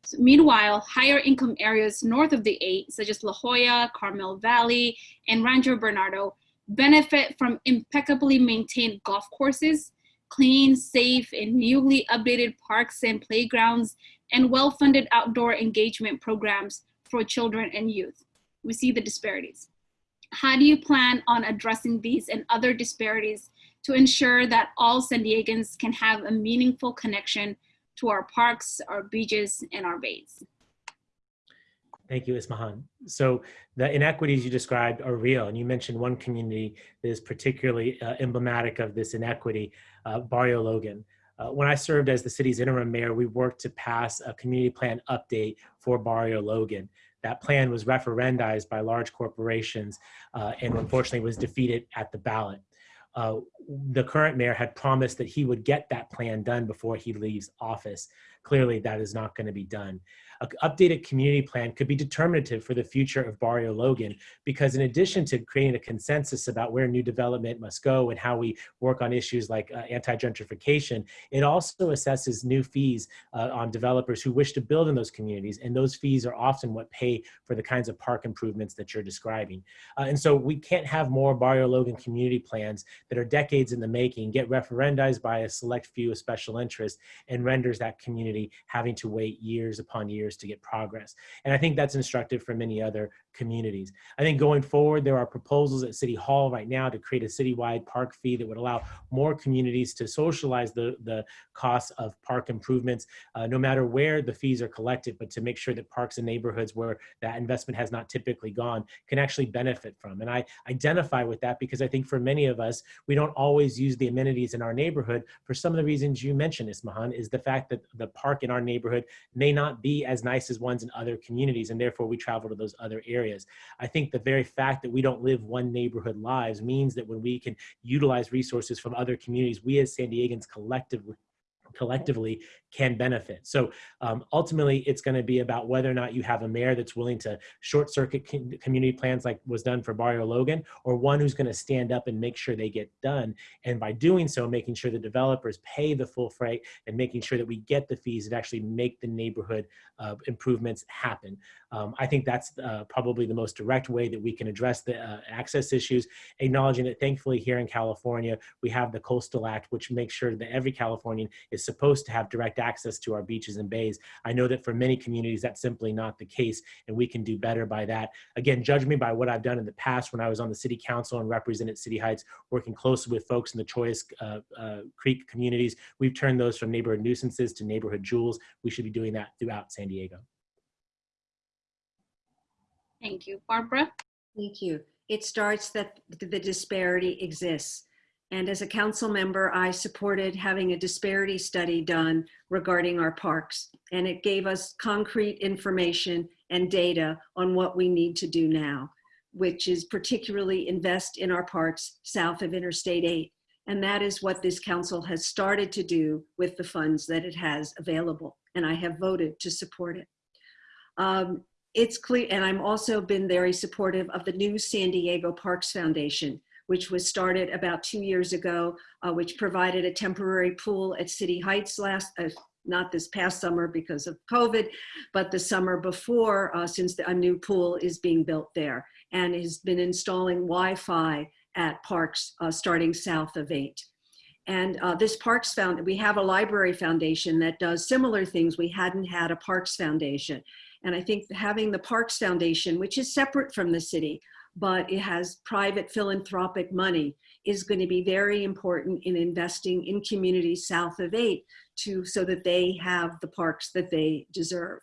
Speaker 1: So meanwhile, higher income areas north of the eight, such as La Jolla, Carmel Valley, and Rancho Bernardo, benefit from impeccably maintained golf courses, clean, safe, and newly updated parks and playgrounds, and well-funded outdoor engagement programs for children and youth. We see the disparities. How do you plan on addressing these and other disparities to ensure that all San Diegans can have a meaningful connection to our parks, our beaches, and our bays.
Speaker 9: Thank you, Ismahan. So the inequities you described are real, and you mentioned one community that is particularly uh, emblematic of this inequity, uh, Barrio Logan. Uh, when I served as the city's interim mayor, we worked to pass a community plan update for Barrio Logan. That plan was referendized by large corporations uh, and unfortunately was defeated at the ballot uh, the current mayor had promised that he would get that plan done before he leaves office. clearly that is not going to be done. An updated community plan could be determinative for the future of Barrio Logan because in addition to creating a consensus about where new development must go and how we work on issues like uh, anti-gentrification, it also assesses new fees uh, on developers who wish to build in those communities. And those fees are often what pay for the kinds of park improvements that you're describing. Uh, and so we can't have more Barrio Logan community plans that are decades in the making, get referendized by a select few of special interest and renders that community having to wait years upon years to get progress. And I think that's instructive for many other communities. I think going forward, there are proposals at City Hall right now to create a citywide park fee that would allow more communities to socialize the, the costs of park improvements, uh, no matter where the fees are collected, but to make sure that parks and neighborhoods where that investment has not typically gone can actually benefit from. And I identify with that because I think for many of us, we don't always use the amenities in our neighborhood for some of the reasons you mentioned, Ismahan, is the fact that the park in our neighborhood may not be as nice as ones in other communities, and therefore we travel to those other areas areas. I think the very fact that we don't live one neighborhood lives means that when we can utilize resources from other communities, we as San Diegans collectively collectively can benefit. So um, ultimately, it's going to be about whether or not you have a mayor that's willing to short circuit community plans like was done for Barrio Logan, or one who's going to stand up and make sure they get done. And by doing so, making sure the developers pay the full freight and making sure that we get the fees that actually make the neighborhood uh, improvements happen. Um, I think that's uh, probably the most direct way that we can address the uh, access issues, acknowledging that thankfully here in California, we have the Coastal Act, which makes sure that every Californian is supposed to have direct access to our beaches and bays. I know that for many communities, that's simply not the case, and we can do better by that. Again, judge me by what I've done in the past when I was on the city council and represented City Heights, working closely with folks in the Chollas uh, uh, Creek communities. We've turned those from neighborhood nuisances to neighborhood jewels. We should be doing that throughout San Diego.
Speaker 1: Thank you. Barbara?
Speaker 8: Thank you. It starts that the disparity exists. And as a council member, I supported having a disparity study done regarding our parks. And it gave us concrete information and data on what we need to do now, which is particularly invest in our parks south of Interstate 8. And that is what this council has started to do with the funds that it has available. And I have voted to support it. Um, it's clear, and I've also been very supportive of the new San Diego Parks Foundation, which was started about two years ago, uh, which provided a temporary pool at City Heights last, uh, not this past summer because of COVID, but the summer before, uh, since the, a new pool is being built there and has been installing Wi-Fi at parks uh, starting south of 8. And uh, this Parks Found, we have a library foundation that does similar things. We hadn't had a Parks Foundation. And I think having the Parks Foundation, which is separate from the city, but it has private philanthropic money is going to be very important in investing in communities south of 8 to, so that they have the parks that they deserve.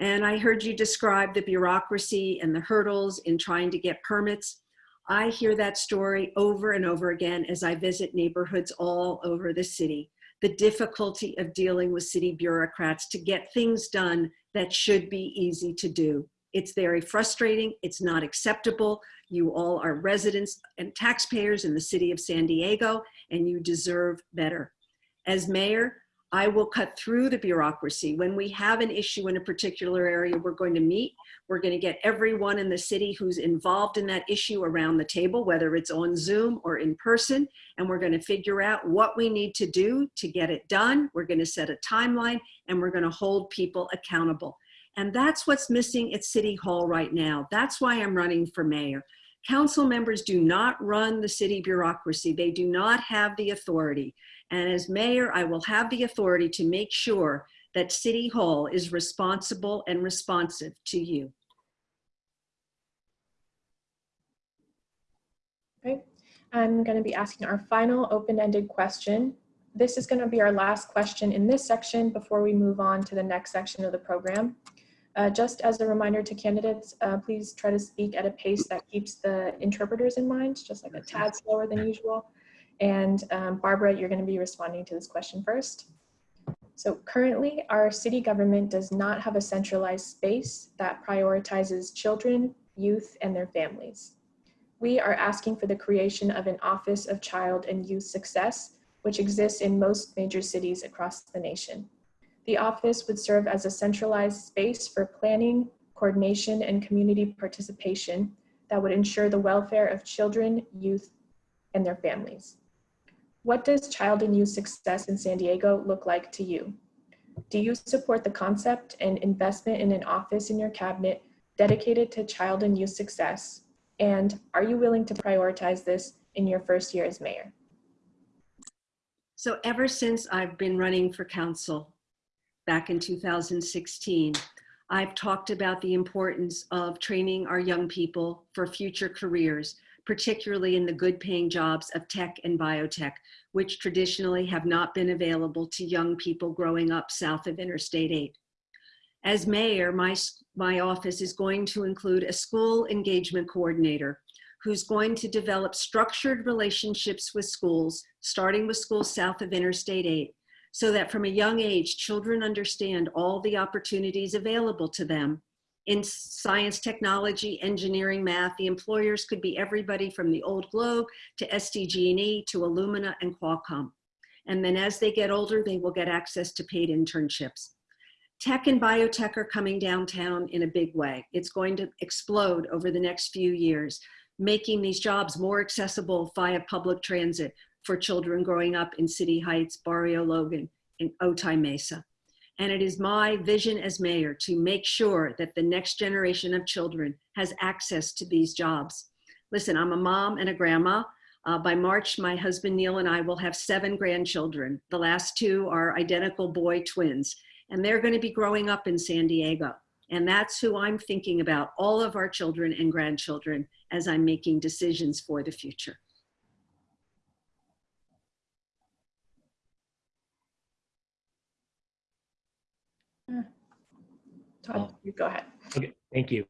Speaker 8: And I heard you describe the bureaucracy and the hurdles in trying to get permits. I hear that story over and over again as I visit neighborhoods all over the city. The difficulty of dealing with city bureaucrats to get things done that should be easy to do. It's very frustrating. It's not acceptable. You all are residents and taxpayers in the city of San Diego, and you deserve better. As mayor, I will cut through the bureaucracy. When we have an issue in a particular area, we're going to meet. We're going to get everyone in the city who's involved in that issue around the table, whether it's on Zoom or in person, and we're going to figure out what we need to do to get it done. We're going to set a timeline, and we're going to hold people accountable. And that's what's missing at City Hall right now. That's why I'm running for mayor. Council members do not run the city bureaucracy. They do not have the authority. And as mayor, I will have the authority to make sure that City Hall is responsible and responsive to you.
Speaker 7: Okay, I'm going to be asking our final open-ended question. This is going to be our last question in this section before we move on to the next section of the program. Uh, just as a reminder to candidates, uh, please try to speak at a pace that keeps the interpreters in mind, just like a tad slower than usual. And um, Barbara, you're going to be responding to this question first. So currently, our city government does not have a centralized space that prioritizes children, youth, and their families. We are asking for the creation of an Office of Child and Youth Success, which exists in most major cities across the nation. The office would serve as a centralized space for planning, coordination, and community participation that would ensure the welfare of children, youth, and their families. What does child and youth success in San Diego look like to you? Do you support the concept and investment in an office in your cabinet dedicated to child and youth success? And are you willing to prioritize this in your first year as mayor?
Speaker 8: So ever since I've been running for council back in 2016, I've talked about the importance of training our young people for future careers, particularly in the good paying jobs of tech and biotech, which traditionally have not been available to young people growing up south of Interstate 8. As mayor, my, my office is going to include a school engagement coordinator who's going to develop structured relationships with schools, starting with schools south of Interstate 8, so that from a young age, children understand all the opportunities available to them in science, technology, engineering, math. The employers could be everybody from the old Globe to SDG&E to Illumina and Qualcomm. And then as they get older, they will get access to paid internships. Tech and biotech are coming downtown in a big way. It's going to explode over the next few years making these jobs more accessible via public transit for children growing up in City Heights, Barrio Logan, and Otay Mesa. And it is my vision as mayor to make sure that the next generation of children has access to these jobs. Listen, I'm a mom and a grandma. Uh, by March, my husband Neil and I will have seven grandchildren. The last two are identical boy twins, and they're going to be growing up in San Diego. And that's who I'm thinking about, all of our children and grandchildren as I'm making decisions for the future.
Speaker 7: Todd, you go ahead.
Speaker 9: Okay, thank you.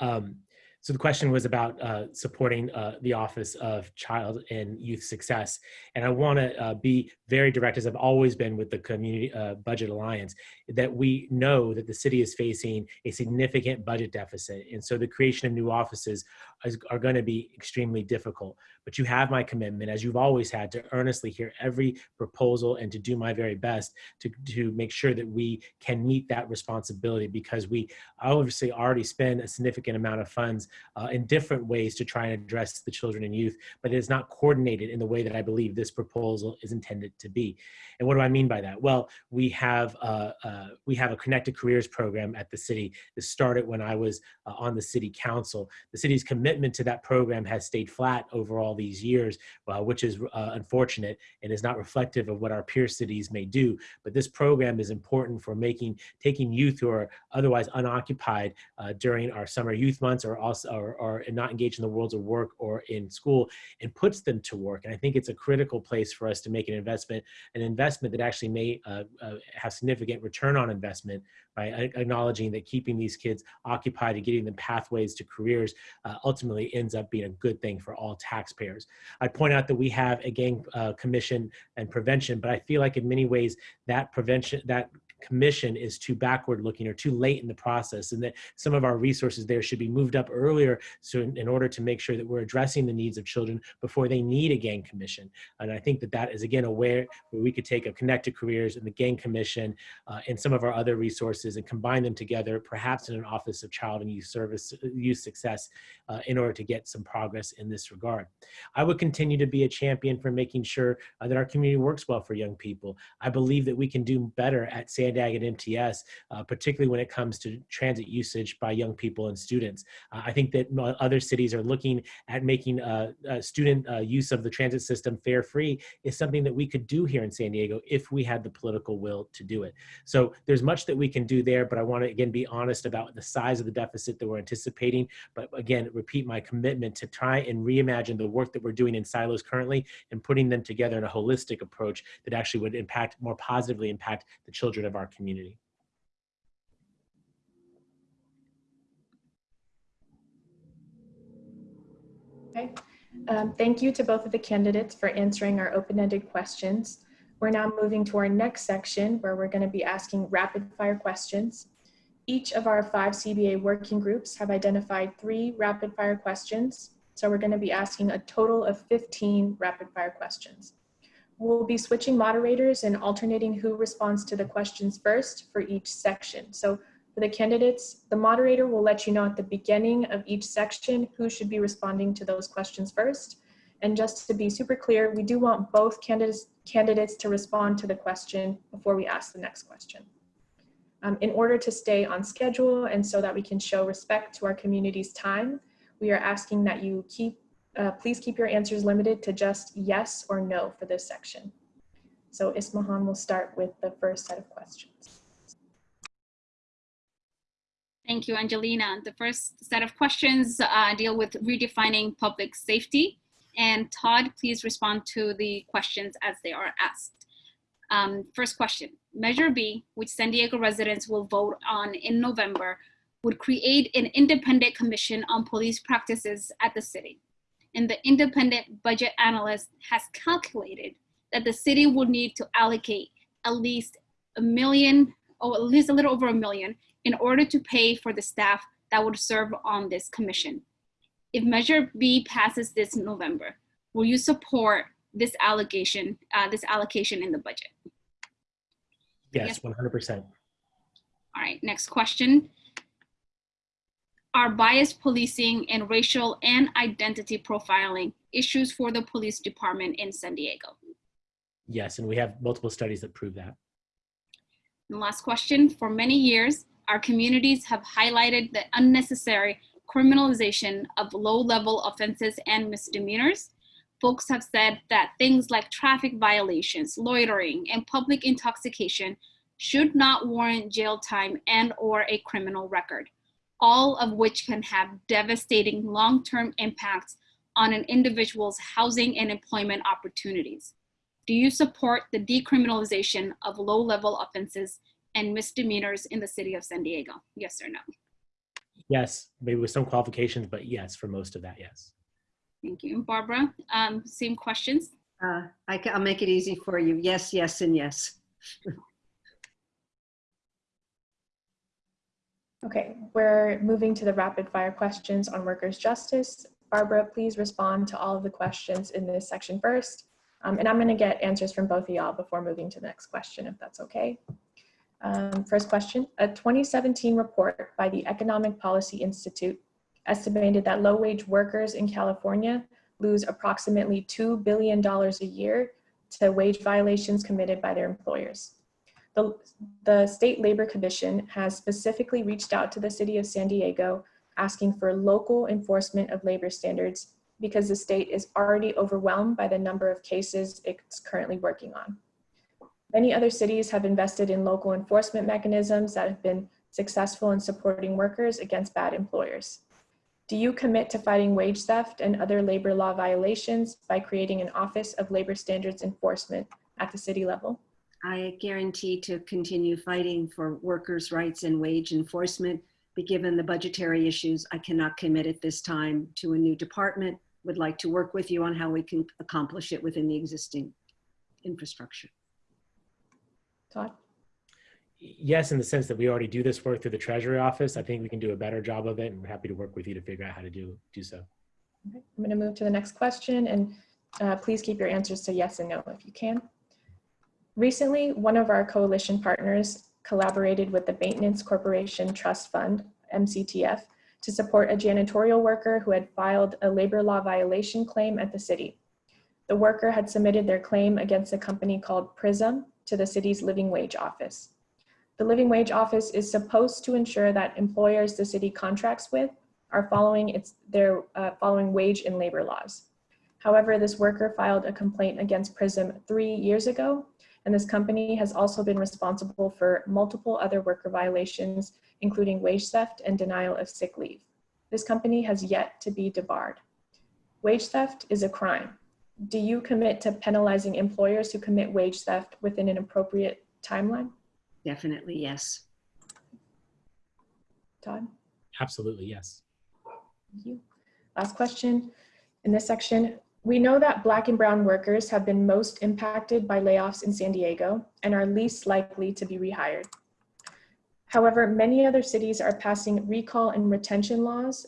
Speaker 9: Um, so the question was about uh, supporting uh, the Office of Child and Youth Success. And I want to uh, be very direct, as I've always been with the Community uh, Budget Alliance, that we know that the city is facing a significant budget deficit. And so the creation of new offices is, are going to be extremely difficult. But you have my commitment, as you've always had, to earnestly hear every proposal and to do my very best to, to make sure that we can meet that responsibility because we obviously already spend a significant amount of funds uh, in different ways to try and address the children and youth, but it is not coordinated in the way that I believe this proposal is intended to be. And what do I mean by that? Well, we have uh, uh, we have a connected careers program at the city that started when I was uh, on the city council. The city's commitment to that program has stayed flat over all these years, which is unfortunate and is not reflective of what our peer cities may do. But this program is important for making taking youth who are otherwise unoccupied during our summer youth months or also or, or not engaged in the worlds of work or in school and puts them to work. And I think it's a critical place for us to make an investment, an investment that actually may uh, uh, have significant return on investment by acknowledging that keeping these kids occupied and getting them pathways to careers uh, ultimately ends up being a good thing for all taxpayers. I'd point out that we have a gang uh, commission and prevention, but I feel like in many ways that prevention, that commission is too backward looking or too late in the process and that some of our resources there should be moved up earlier so in, in, order to make sure that we're addressing the needs of children before they need a gang commission. And i think that that is again a where we could take a connected careers and the gang commission uh, and some of our other resources and combine them together perhaps in an office of child and youth service youth success uh, in order to get some progress in this regard. I would continue to be a champion for making sure uh, that our community works well for young people. I believe that we can do better at san At MTS, uh, particularly when it comes to transit usage by young people and students. Uh, I think that other cities are looking at making uh, uh student uh, use of the transit system fare free is something that we could do here in San Diego if we had the political will to do it. So there's much that we can do there, but I want to again be honest about the size of the deficit that we're anticipating. But again, repeat my commitment to try and reimagine the work that we're doing in silos currently and putting them together in a holistic approach that actually would impact more positively impact the children of our community.
Speaker 7: Okay. Um, thank you to both of the candidates for answering our open-ended questions. We're now moving to our next section where we're going to be asking rapid fire questions. Each of our five CBA working groups have identified three rapid fire questions. So we're going to be asking a total of 15 rapid fire questions. We'll be switching moderators and alternating who responds to the questions first for each section. So for the candidates, the moderator will let you know at the beginning of each section who should be responding to those questions first. And just to be super clear, we do want both candidates, candidates to respond to the question before we ask the next question. Um, in order to stay on schedule and so that we can show respect to our community's time, we are asking that you keep, uh, please keep your answers limited to just yes or no for this section. So Ismahan will start with the first set of questions.
Speaker 1: Thank you, Angelina. The first set of questions uh, deal with redefining public safety. And Todd, please respond to the questions as they are asked. Um, first question, Measure B, which San Diego residents will vote on in November, would create an independent commission on police practices at the city. And the independent budget analyst has calculated that the city would need to allocate at least a million, or at least a little over a million, in order to pay for the staff that would serve on this commission. If Measure B passes this November, will you support this allocation, uh, this allocation in the budget?
Speaker 9: Yes, 100%.
Speaker 1: All right, next question. Are bias policing and racial and identity profiling issues for the police department in San Diego?
Speaker 9: Yes, and we have multiple studies that prove that.
Speaker 1: And last question, for many years, our communities have highlighted the unnecessary criminalization of low-level offenses and misdemeanors. Folks have said that things like traffic violations, loitering, and public intoxication should not warrant jail time and or a criminal record, all of which can have devastating long-term impacts on an individual's housing and employment opportunities. Do you support the decriminalization of low-level offenses and misdemeanors in the city of San Diego? Yes or no?
Speaker 9: Yes, maybe with some qualifications, but yes, for most of that, yes.
Speaker 1: Thank you. Barbara, um, same questions?
Speaker 8: Uh, I can, I'll make it easy for you. Yes, yes, and yes.
Speaker 7: Okay, we're moving to the rapid fire questions on workers' justice. Barbara, please respond to all of the questions in this section first. Um, and I'm gonna get answers from both of y'all before moving to the next question, if that's okay. Um, first question, a 2017 report by the Economic Policy Institute estimated that low-wage workers in California lose approximately $2 billion a year to wage violations committed by their employers. The, the State Labor Commission has specifically reached out to the city of San Diego asking for local enforcement of labor standards because the state is already overwhelmed by the number of cases it's currently working on. Many other cities have invested in local enforcement mechanisms that have been successful in supporting workers against bad employers. Do you commit to fighting wage theft and other labor law violations by creating an Office of Labor Standards Enforcement at the city level?
Speaker 8: I guarantee to continue fighting for workers' rights and wage enforcement, but given the budgetary issues, I cannot commit at this time to a new department. Would like to work with you on how we can accomplish it within the existing infrastructure.
Speaker 7: Todd?
Speaker 9: Yes, in the sense that we already do this work through the Treasury Office. I think we can do a better job of it and we're happy to work with you to figure out how to do, do so.
Speaker 7: Okay, I'm gonna move to the next question and uh, please keep your answers to yes and no if you can. Recently, one of our coalition partners collaborated with the Maintenance Cooperation Trust Fund, MCTF, to support a janitorial worker who had filed a labor law violation claim at the city. The worker had submitted their claim against a company called Prism to the city's living wage office. The living wage office is supposed to ensure that employers the city contracts with are following its their uh, following wage and labor laws. However, this worker filed a complaint against Prism three years ago, and this company has also been responsible for multiple other worker violations, including wage theft and denial of sick leave. This company has yet to be debarred. Wage theft is a crime. Do you commit to penalizing employers who commit wage theft within an appropriate timeline?
Speaker 8: Definitely, yes.
Speaker 7: Todd?
Speaker 9: Absolutely, yes.
Speaker 7: Thank you. Last question in this section. We know that Black and Brown workers have been most impacted by layoffs in San Diego and are least likely to be rehired. However, many other cities are passing recall and retention laws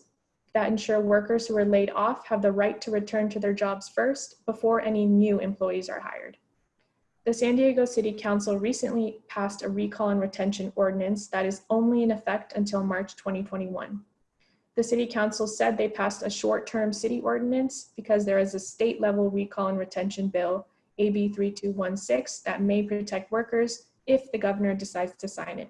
Speaker 7: that ensure workers who are laid off have the right to return to their jobs first before any new employees are hired. The San Diego City Council recently passed a recall and retention ordinance that is only in effect until March 2021. The City Council said they passed a short-term city ordinance because there is a state-level recall and retention bill, AB 3216, that may protect workers if the governor decides to sign it.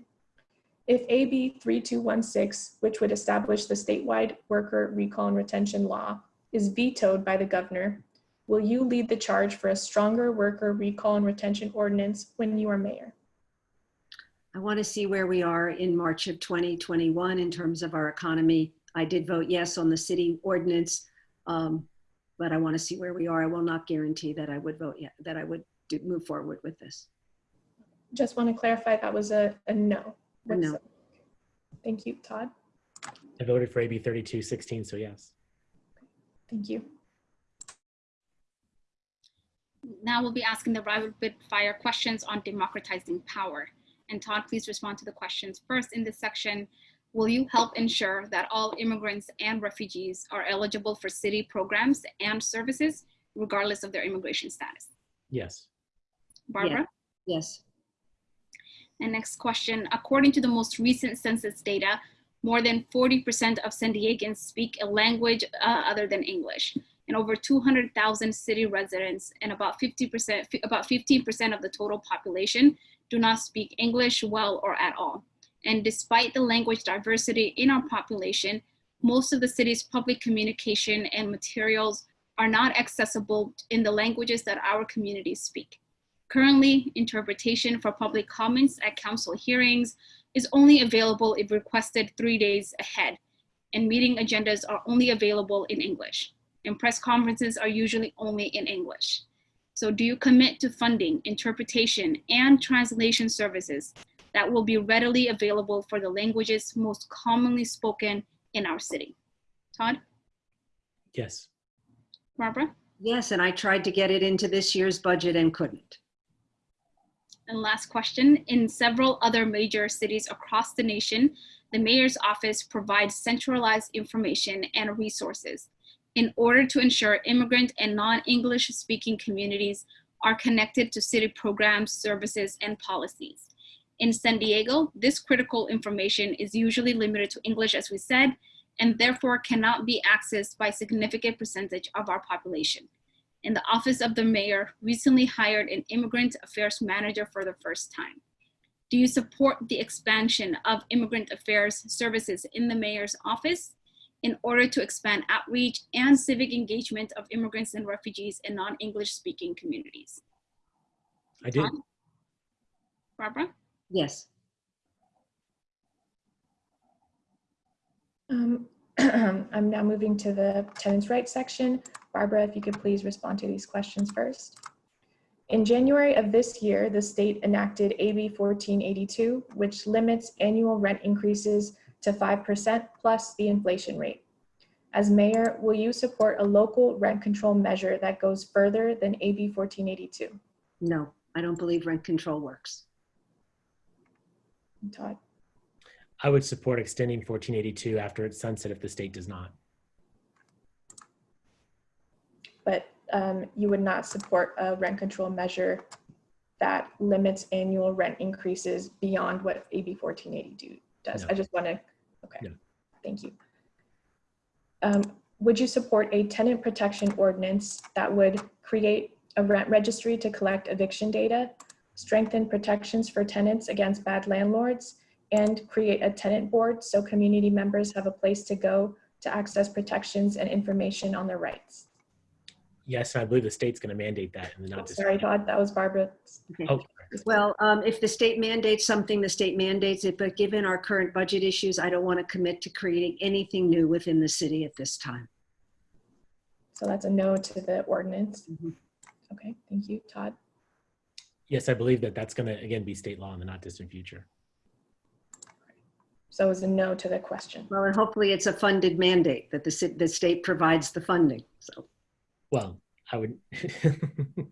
Speaker 7: If AB 3216, which would establish the statewide worker recall and retention law, is vetoed by the governor, will you lead the charge for a stronger worker recall and retention ordinance when you are mayor?
Speaker 8: I want to see where we are in March of 2021 in terms of our economy. I did vote yes on the city ordinance, um, but I want to see where we are. I will not guarantee that I would vote yet, that I would do, move forward with this.
Speaker 7: Just want to clarify that was a, a no.
Speaker 8: A no.
Speaker 7: Thank you, Todd.
Speaker 9: I voted for AB 3216, so yes.
Speaker 7: Thank you.
Speaker 1: Now we'll be asking the rapid fire questions on democratizing power. And Todd, please respond to the questions. First in this section, will you help ensure that all immigrants and refugees are eligible for city programs and services regardless of their immigration status?
Speaker 9: Yes.
Speaker 1: Barbara?
Speaker 8: Yes,
Speaker 1: And next question, according to the most recent census data, more than 40% of San Diegans speak a language uh, other than English. And over 200,000 city residents and about 50% about 15% of the total population do not speak English well or at all. And despite the language diversity in our population, most of the city's public communication and materials are not accessible in the languages that our communities speak. Currently, interpretation for public comments at council hearings is only available if requested three days ahead, and meeting agendas are only available in English, and press conferences are usually only in English. So do you commit to funding interpretation and translation services that will be readily available for the languages most commonly spoken in our city? Todd,
Speaker 9: Yes.
Speaker 1: Barbara?
Speaker 8: yes, and I tried to get it into this year's budget and couldn't.
Speaker 1: And last question, in several other major cities across the nation, the mayor's office provides centralized information and resources in order to ensure immigrant and non-English speaking communities are connected to city programs, services, and policies. In San Diego, this critical information is usually limited to English, as we said, and therefore cannot be accessed by a significant percentage of our population and the office of the mayor recently hired an immigrant affairs manager for the first time. Do you support the expansion of immigrant affairs services in the mayor's office in order to expand outreach and civic engagement of immigrants and refugees in non-English speaking communities?
Speaker 9: I do.
Speaker 1: Barbara?
Speaker 8: Yes,
Speaker 7: Um, I'm now moving to the tenants' rights section. Barbara, if you could please respond to these questions first. In January of this year, the state enacted AB 1482, which limits annual rent increases to 5% plus the inflation rate. As mayor, will you support a local rent control measure that goes further than AB 1482?
Speaker 8: no, I don't believe rent control works.
Speaker 7: Todd?
Speaker 9: I would support extending 1482 after its sunset if the state does not.
Speaker 7: but um, you would not support a rent control measure that limits annual rent increases beyond what AB 1482 does.
Speaker 9: No.
Speaker 7: I just want to, okay,
Speaker 9: No.
Speaker 7: thank you. Um, Would you support a tenant protection ordinance that would create a rent registry to collect eviction data, strengthen protections for tenants against bad landlords, and create a tenant board so community members have a place to go to access protections and information on their rights?
Speaker 9: Yes, and I believe the state's going to mandate that in the
Speaker 7: Oh,
Speaker 9: not
Speaker 7: Sorry, Todd, that was Barbara.
Speaker 8: Okay.
Speaker 9: Oh,
Speaker 8: Well, um, if the state mandates something, the state mandates it, but given our current budget issues, I don't want to commit to creating anything new within the city at this time.
Speaker 7: So that's a no to the ordinance.
Speaker 8: Mhm.
Speaker 7: Okay, thank you, Todd.
Speaker 9: Yes, I believe that that's going to again be state law in the not distant future.
Speaker 7: So it's a no to the question.
Speaker 8: Well, and hopefully it's a funded mandate that the, the state provides the funding, so.
Speaker 9: Well, I would.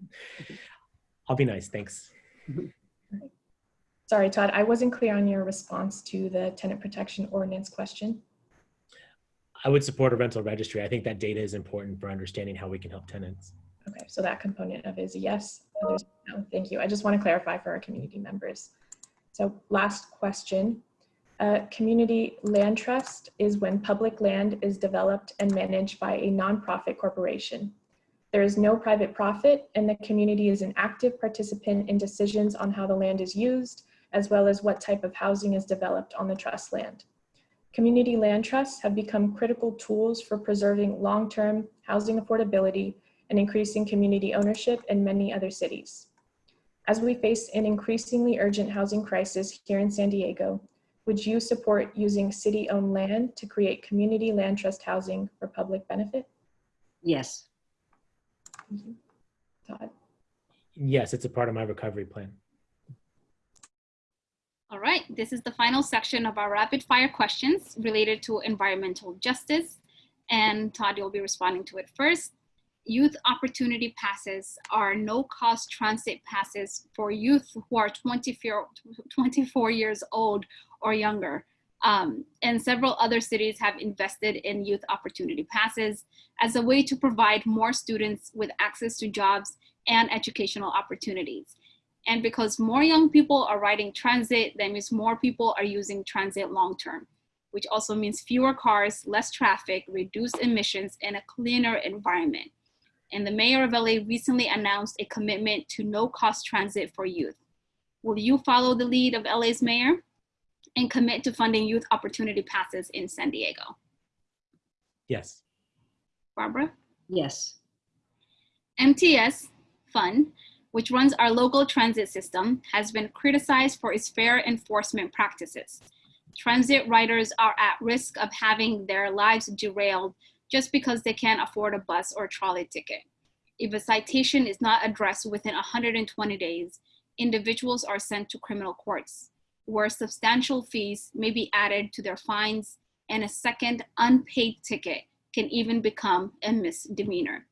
Speaker 9: I'll be nice. Thanks.
Speaker 7: Sorry, Todd, I wasn't clear on your response to the tenant protection ordinance question.
Speaker 9: I would support a rental registry. I think that data is important for understanding how we can help tenants.
Speaker 7: Okay, so that component of it is a yes. Others, thank you. I just want to clarify for our community members. So last question. Uh, community land trust is when public land is developed and managed by a nonprofit corporation. There is no private profit and the community is an active participant in decisions on how the land is used, as well as what type of housing is developed on the trust land. Community land trusts have become critical tools for preserving long-term housing affordability and increasing community ownership in many other cities. As we face an increasingly urgent housing crisis here in San Diego, would you support using city-owned land to create community land trust housing for public benefit?
Speaker 8: Yes.
Speaker 7: Thank you. Todd?
Speaker 9: Yes, it's a part of my recovery plan.
Speaker 1: All right, this is the final section of our rapid fire questions related to environmental justice. And Todd, you'll be responding to it first. Youth Opportunity Passes are no-cost transit passes for youth who are 24, 24 years old or younger. Um, and several other cities have invested in Youth Opportunity Passes as a way to provide more students with access to jobs and educational opportunities. And because more young people are riding transit, that means more people are using transit long-term, which also means fewer cars, less traffic, reduced emissions, and a cleaner environment. And the mayor of LA recently announced a commitment to no-cost transit for youth. Will you follow the lead of LA's mayor and commit to funding youth opportunity passes in San Diego?
Speaker 9: Yes.
Speaker 1: Barbara?
Speaker 8: Yes.
Speaker 1: MTS Fund, which runs our local transit system, has been criticized for its fare enforcement practices. Transit riders are at risk of having their lives derailed just because they can't afford a bus or trolley ticket. If a citation is not addressed within 120 days, individuals are sent to criminal courts, where substantial fees may be added to their fines and a second unpaid ticket can even become a misdemeanor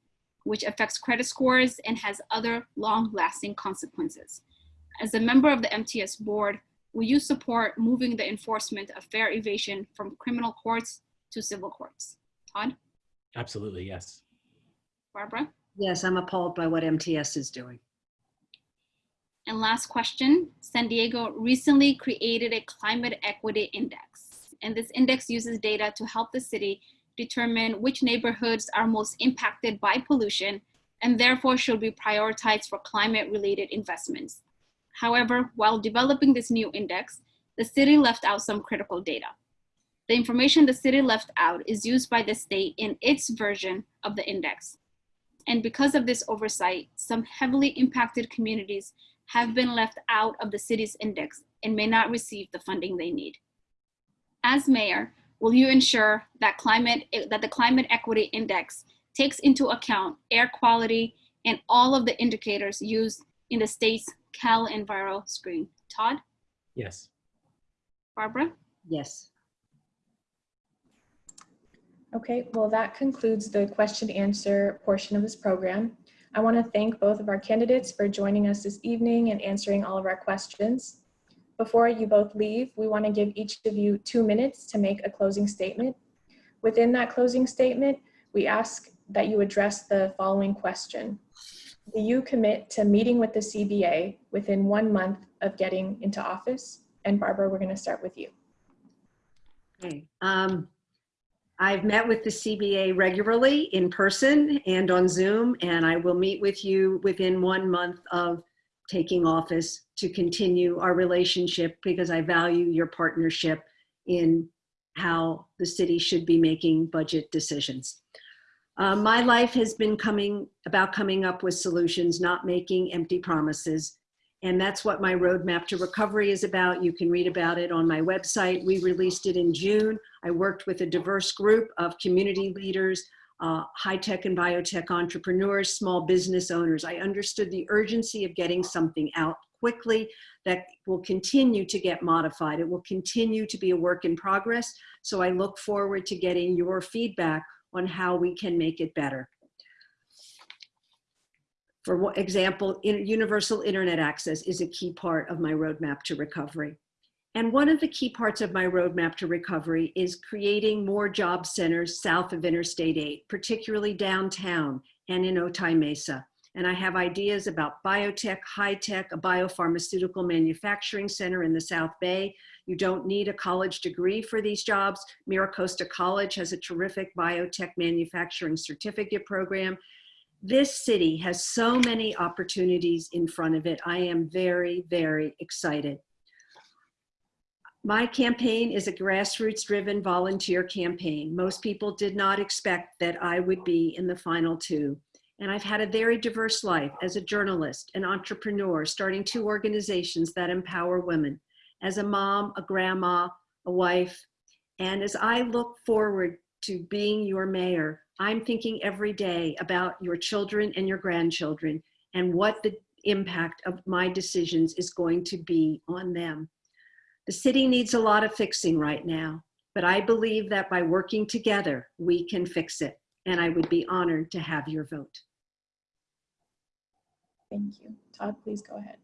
Speaker 1: which affects credit scores and has other long-lasting consequences. As a member of the MTS board, will you support moving the enforcement of fare evasion from criminal courts to civil courts? Todd?
Speaker 9: Absolutely, yes.
Speaker 1: Barbara?
Speaker 8: Yes, I'm appalled by what MTS is doing.
Speaker 1: And last question, San Diego recently created a climate equity index. And this index uses data to help the city determine which neighborhoods are most impacted by pollution and therefore should be prioritized for climate related investments. However, while developing this new index, the city left out some critical data. The information the city left out is used by the state in its version of the index. And because of this oversight, some heavily impacted communities have been left out of the city's index and may not receive the funding they need. As mayor, will you ensure that climate that the climate equity index takes into account air quality and all of the indicators used in the state's CalEnviroScreen? Todd?
Speaker 9: Yes.
Speaker 1: Barbara?
Speaker 8: Yes.
Speaker 7: Okay, well, that concludes the question answer portion of this program. I want to thank both of our candidates for joining us this evening and answering all of our questions. Before you both leave, we want to give each of you two minutes to make a closing statement. Within that closing statement, we ask that you address the following question. Do you commit to meeting with the CBA within one month of getting into office? And Barbara, we're going to start with you.
Speaker 8: Okay. Um, I've met with the CBA regularly in person and on Zoom, and I will meet with you within one month of taking office to continue our relationship because I value your partnership in how the city should be making budget decisions. Uh, my life has been coming about coming up with solutions, not making empty promises. And that's what my roadmap to recovery is about. You can read about it on my website. We released it in June. I worked with a diverse group of community leaders, uh, high-tech and biotech entrepreneurs, small business owners. I understood the urgency of getting something out quickly that will continue to get modified. It will continue to be a work in progress. So I look forward to getting your feedback on how we can make it better. For example, universal internet access is a key part of my roadmap to recovery. And one of the key parts of my roadmap to recovery is creating more job centers south of Interstate 8, particularly downtown and in Otay Mesa. and I have ideas about biotech, high tech, a biopharmaceutical manufacturing center in the South Bay. You don't need a college degree for these jobs. MiraCosta College has a terrific biotech manufacturing certificate program. This city has so many opportunities in front of it. I am very, very excited. My campaign is a grassroots driven volunteer campaign. Most people did not expect that I would be in the final two. And I've had a very diverse life as a journalist, an entrepreneur, starting two organizations that empower women, as a mom, a grandma, a wife. And as I look forward to being your mayor, I'm thinking every day about your children and your grandchildren and what the impact of my decisions is going to be on them. The city needs a lot of fixing right now, but I believe that by working together, we can fix it. And I would be honored to have your vote.
Speaker 7: Thank you. Todd, please go ahead.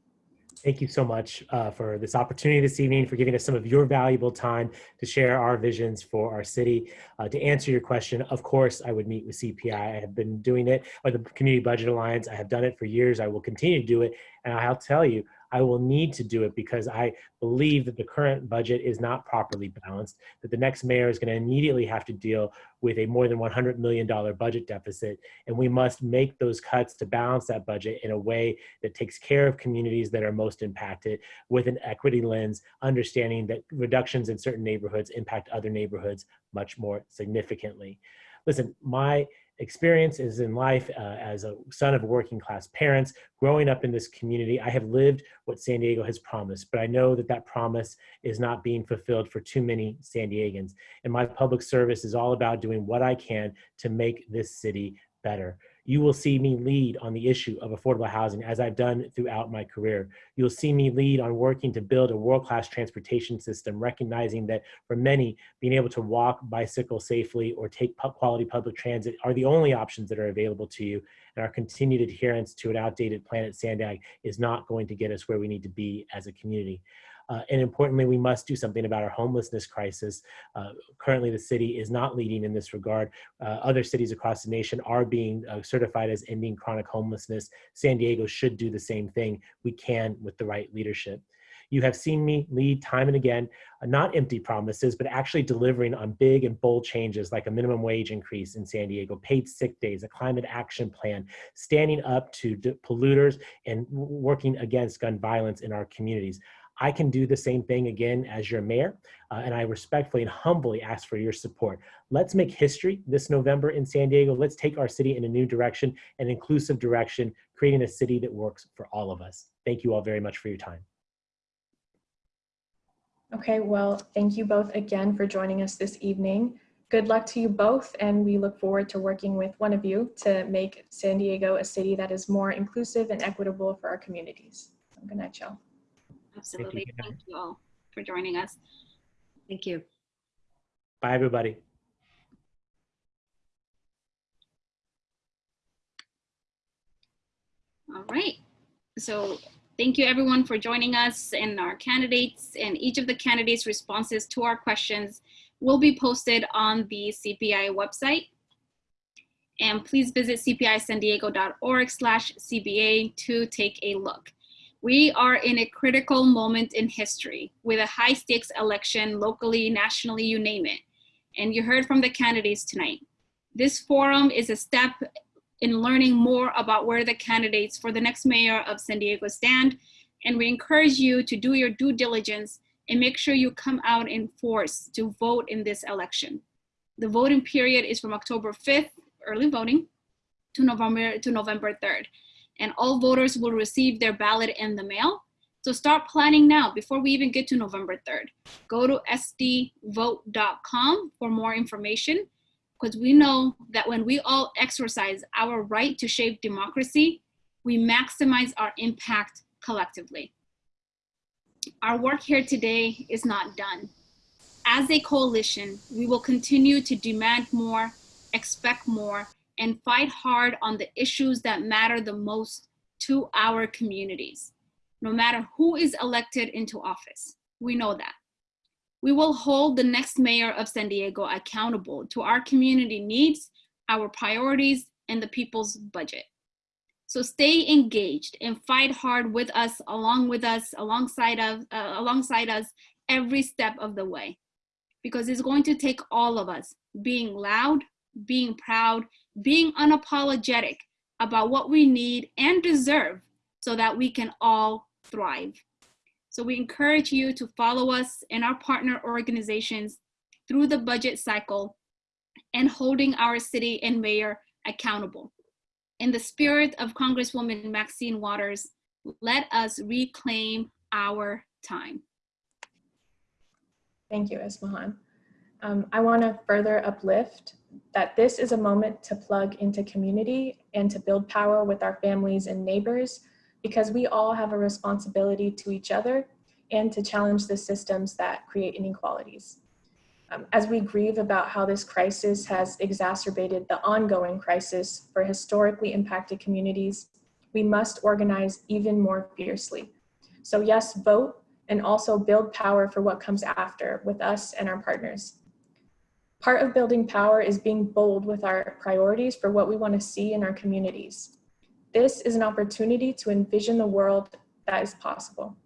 Speaker 9: Thank you so much uh, for this opportunity this evening, for giving us some of your valuable time to share our visions for our city. Uh, to answer your question, of course, I would meet with CPI. I have been doing it, or the Community Budget Alliance. I have done it for years. I will continue to do it. And I'll tell you, I will need to do it because I believe that the current budget is not properly balanced, that the next mayor is going to immediately have to deal with a more than $100 million budget deficit. And we must make those cuts to balance that budget in a way that takes care of communities that are most impacted with an equity lens, understanding that reductions in certain neighborhoods impact other neighborhoods much more significantly. Listen, my experiences in life uh, as a son of working class parents growing up in this community i have lived what san diego has promised but i know that that promise is not being fulfilled for too many san diegans. And my public service is all about doing what i can to make this city better you will see me lead on the issue of affordable housing as I've done throughout my career. You'll see me lead on working to build a world-class transportation system, recognizing that for many, being able to walk, bicycle safely, or take quality public transit are the only options that are available to you. And our continued adherence to an outdated plan at Sandag is not going to get us where we need to be as a community. Uh, and importantly, we must do something about our homelessness crisis. Uh, currently, the city is not leading in this regard. Uh, other cities across the nation are being uh, certified as ending chronic homelessness. San Diego should do the same thing. We can with the right leadership. You have seen me lead time and again, uh, not empty promises, but actually delivering on big and bold changes like a minimum wage increase in San Diego, paid sick days, a climate action plan, standing up to polluters and working against gun violence in our communities. I can do the same thing again as your mayor, uh, and I respectfully and humbly ask for your support. Let's make history this November in San Diego. Let's take our city in a new direction, an inclusive direction, creating a city that works for all of us. Thank you all very much for your time.
Speaker 7: Okay, well, thank you both again for joining us this evening. Good luck to you both, and we look forward to working with one of you to make San Diego a city that is more inclusive and equitable for our communities. Good night, y'all.
Speaker 1: Absolutely. Thank you, Thank you all for joining us.
Speaker 8: Thank you.
Speaker 9: Bye, everybody.
Speaker 1: All right. So thank you everyone for joining us and our candidates and each of the candidates responses to our questions will be posted on the CPI website. And please visit cpisandiego.org slash CBA to take a look. We are in a critical moment in history with a high stakes election locally, nationally, you name it. And you heard from the candidates tonight. This forum is a step in learning more about where the candidates for the next mayor of San Diego stand. And we encourage you to do your due diligence and make sure you come out in force to vote in this election. The voting period is from October 5th, early voting, to November, to November 3rd and all voters will receive their ballot in the mail. So start planning now before we even get to November 3rd. Go to sdvote.com for more information because we know that when we all exercise our right to shape democracy, we maximize our impact collectively. Our work here today is not done. As a coalition, we will continue to demand more, expect more, and fight hard on the issues that matter the most to our communities, no matter who is elected into office. We know that. We will hold the next mayor of San Diego accountable to our community needs, our priorities, and the people's budget. So stay engaged and fight hard with us, along with us, alongside of, uh, alongside us every step of the way. Because it's going to take all of us being loud, being proud, being unapologetic about what we need and deserve so that we can all thrive. So we encourage you to follow us and our partner organizations through the budget cycle and holding our city and mayor accountable. In the spirit of Congresswoman Maxine Waters, let us reclaim our time.
Speaker 7: Thank you, Ismahan. Um, I want to further uplift that this is a moment to plug into community and to build power with our families and neighbors because we all have a responsibility to each other and to challenge the systems that create inequalities. Um, as we grieve about how this crisis has exacerbated the ongoing crisis for historically impacted communities, we must organize even more fiercely. So yes, vote and also build power for what comes after with us and our partners. Part of building power is being bold with our priorities for what we want to see in our communities. This is an opportunity to envision the world that is possible.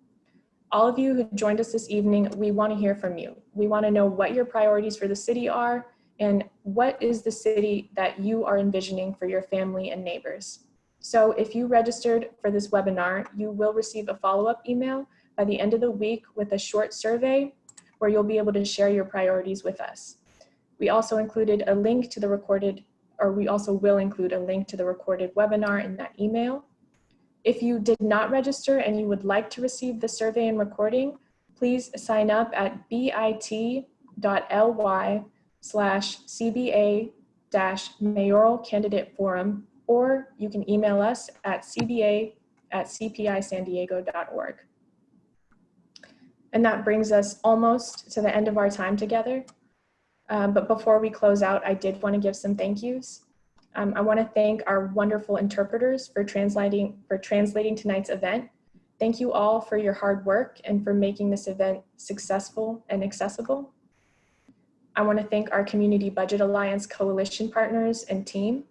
Speaker 7: All of you who joined us this evening, we want to hear from you. We want to know what your priorities for the city are and what is the city that you are envisioning for your family and neighbors. So if you registered for this webinar, you will receive a follow-up email by the end of the week with a short survey where you'll be able to share your priorities with us. We also included a link to the recorded, or we also will include a link to the recorded webinar in that email. If you did not register and you would like to receive the survey and recording, please sign up at bit.ly slash CBA dash mayoral candidate forum, or you can email us at cba at cpisandiego.org. And that brings us almost to the end of our time together. Um, but before we close out, I did want to give some thank yous. Um, I want to thank our wonderful interpreters for translating, for translating tonight's event. Thank you all for your hard work and for making this event successful and accessible. I want to thank our Community Budget Alliance coalition partners and team.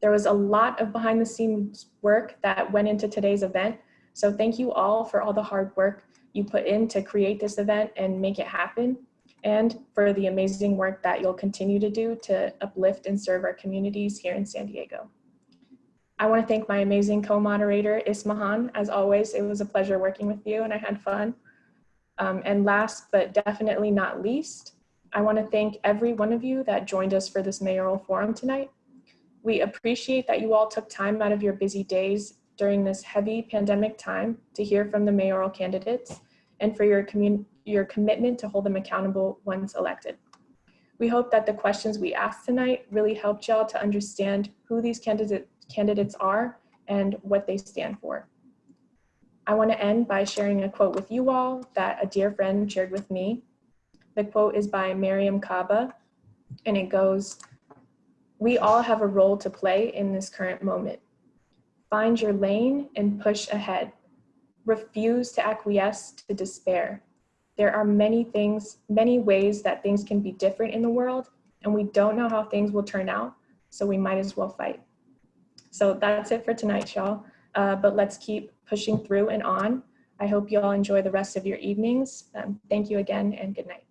Speaker 7: There was a lot of behind the scenes work that went into today's event. So thank you all for all the hard work you put in to create this event and make it happen and for the amazing work that you'll continue to do to uplift and serve our communities here in San Diego. I want to thank my amazing co-moderator, Ismahan. As always, it was a pleasure working with you and I had fun. Um, and last but definitely not least, I want to thank every one of you that joined us for this mayoral forum tonight. We appreciate that you all took time out of your busy days during this heavy pandemic time to hear from the mayoral candidates and for your community your commitment to hold them accountable once elected. We hope that the questions we asked tonight really helped y'all to understand who these candidate, candidates are and what they stand for. I want to end by sharing a quote with you all that a dear friend shared with me. The quote is by Mariame Kaba, and it goes, we all have a role to play in this current moment. Find your lane and push ahead. Refuse to acquiesce to despair there are many things, many ways that things can be different in the world, and we don't know how things will turn out, so we might as well fight. So that's it for tonight, y'all. Uh, but let's keep pushing through and on. I hope you all enjoy the rest of your evenings. Um, thank you again and good night.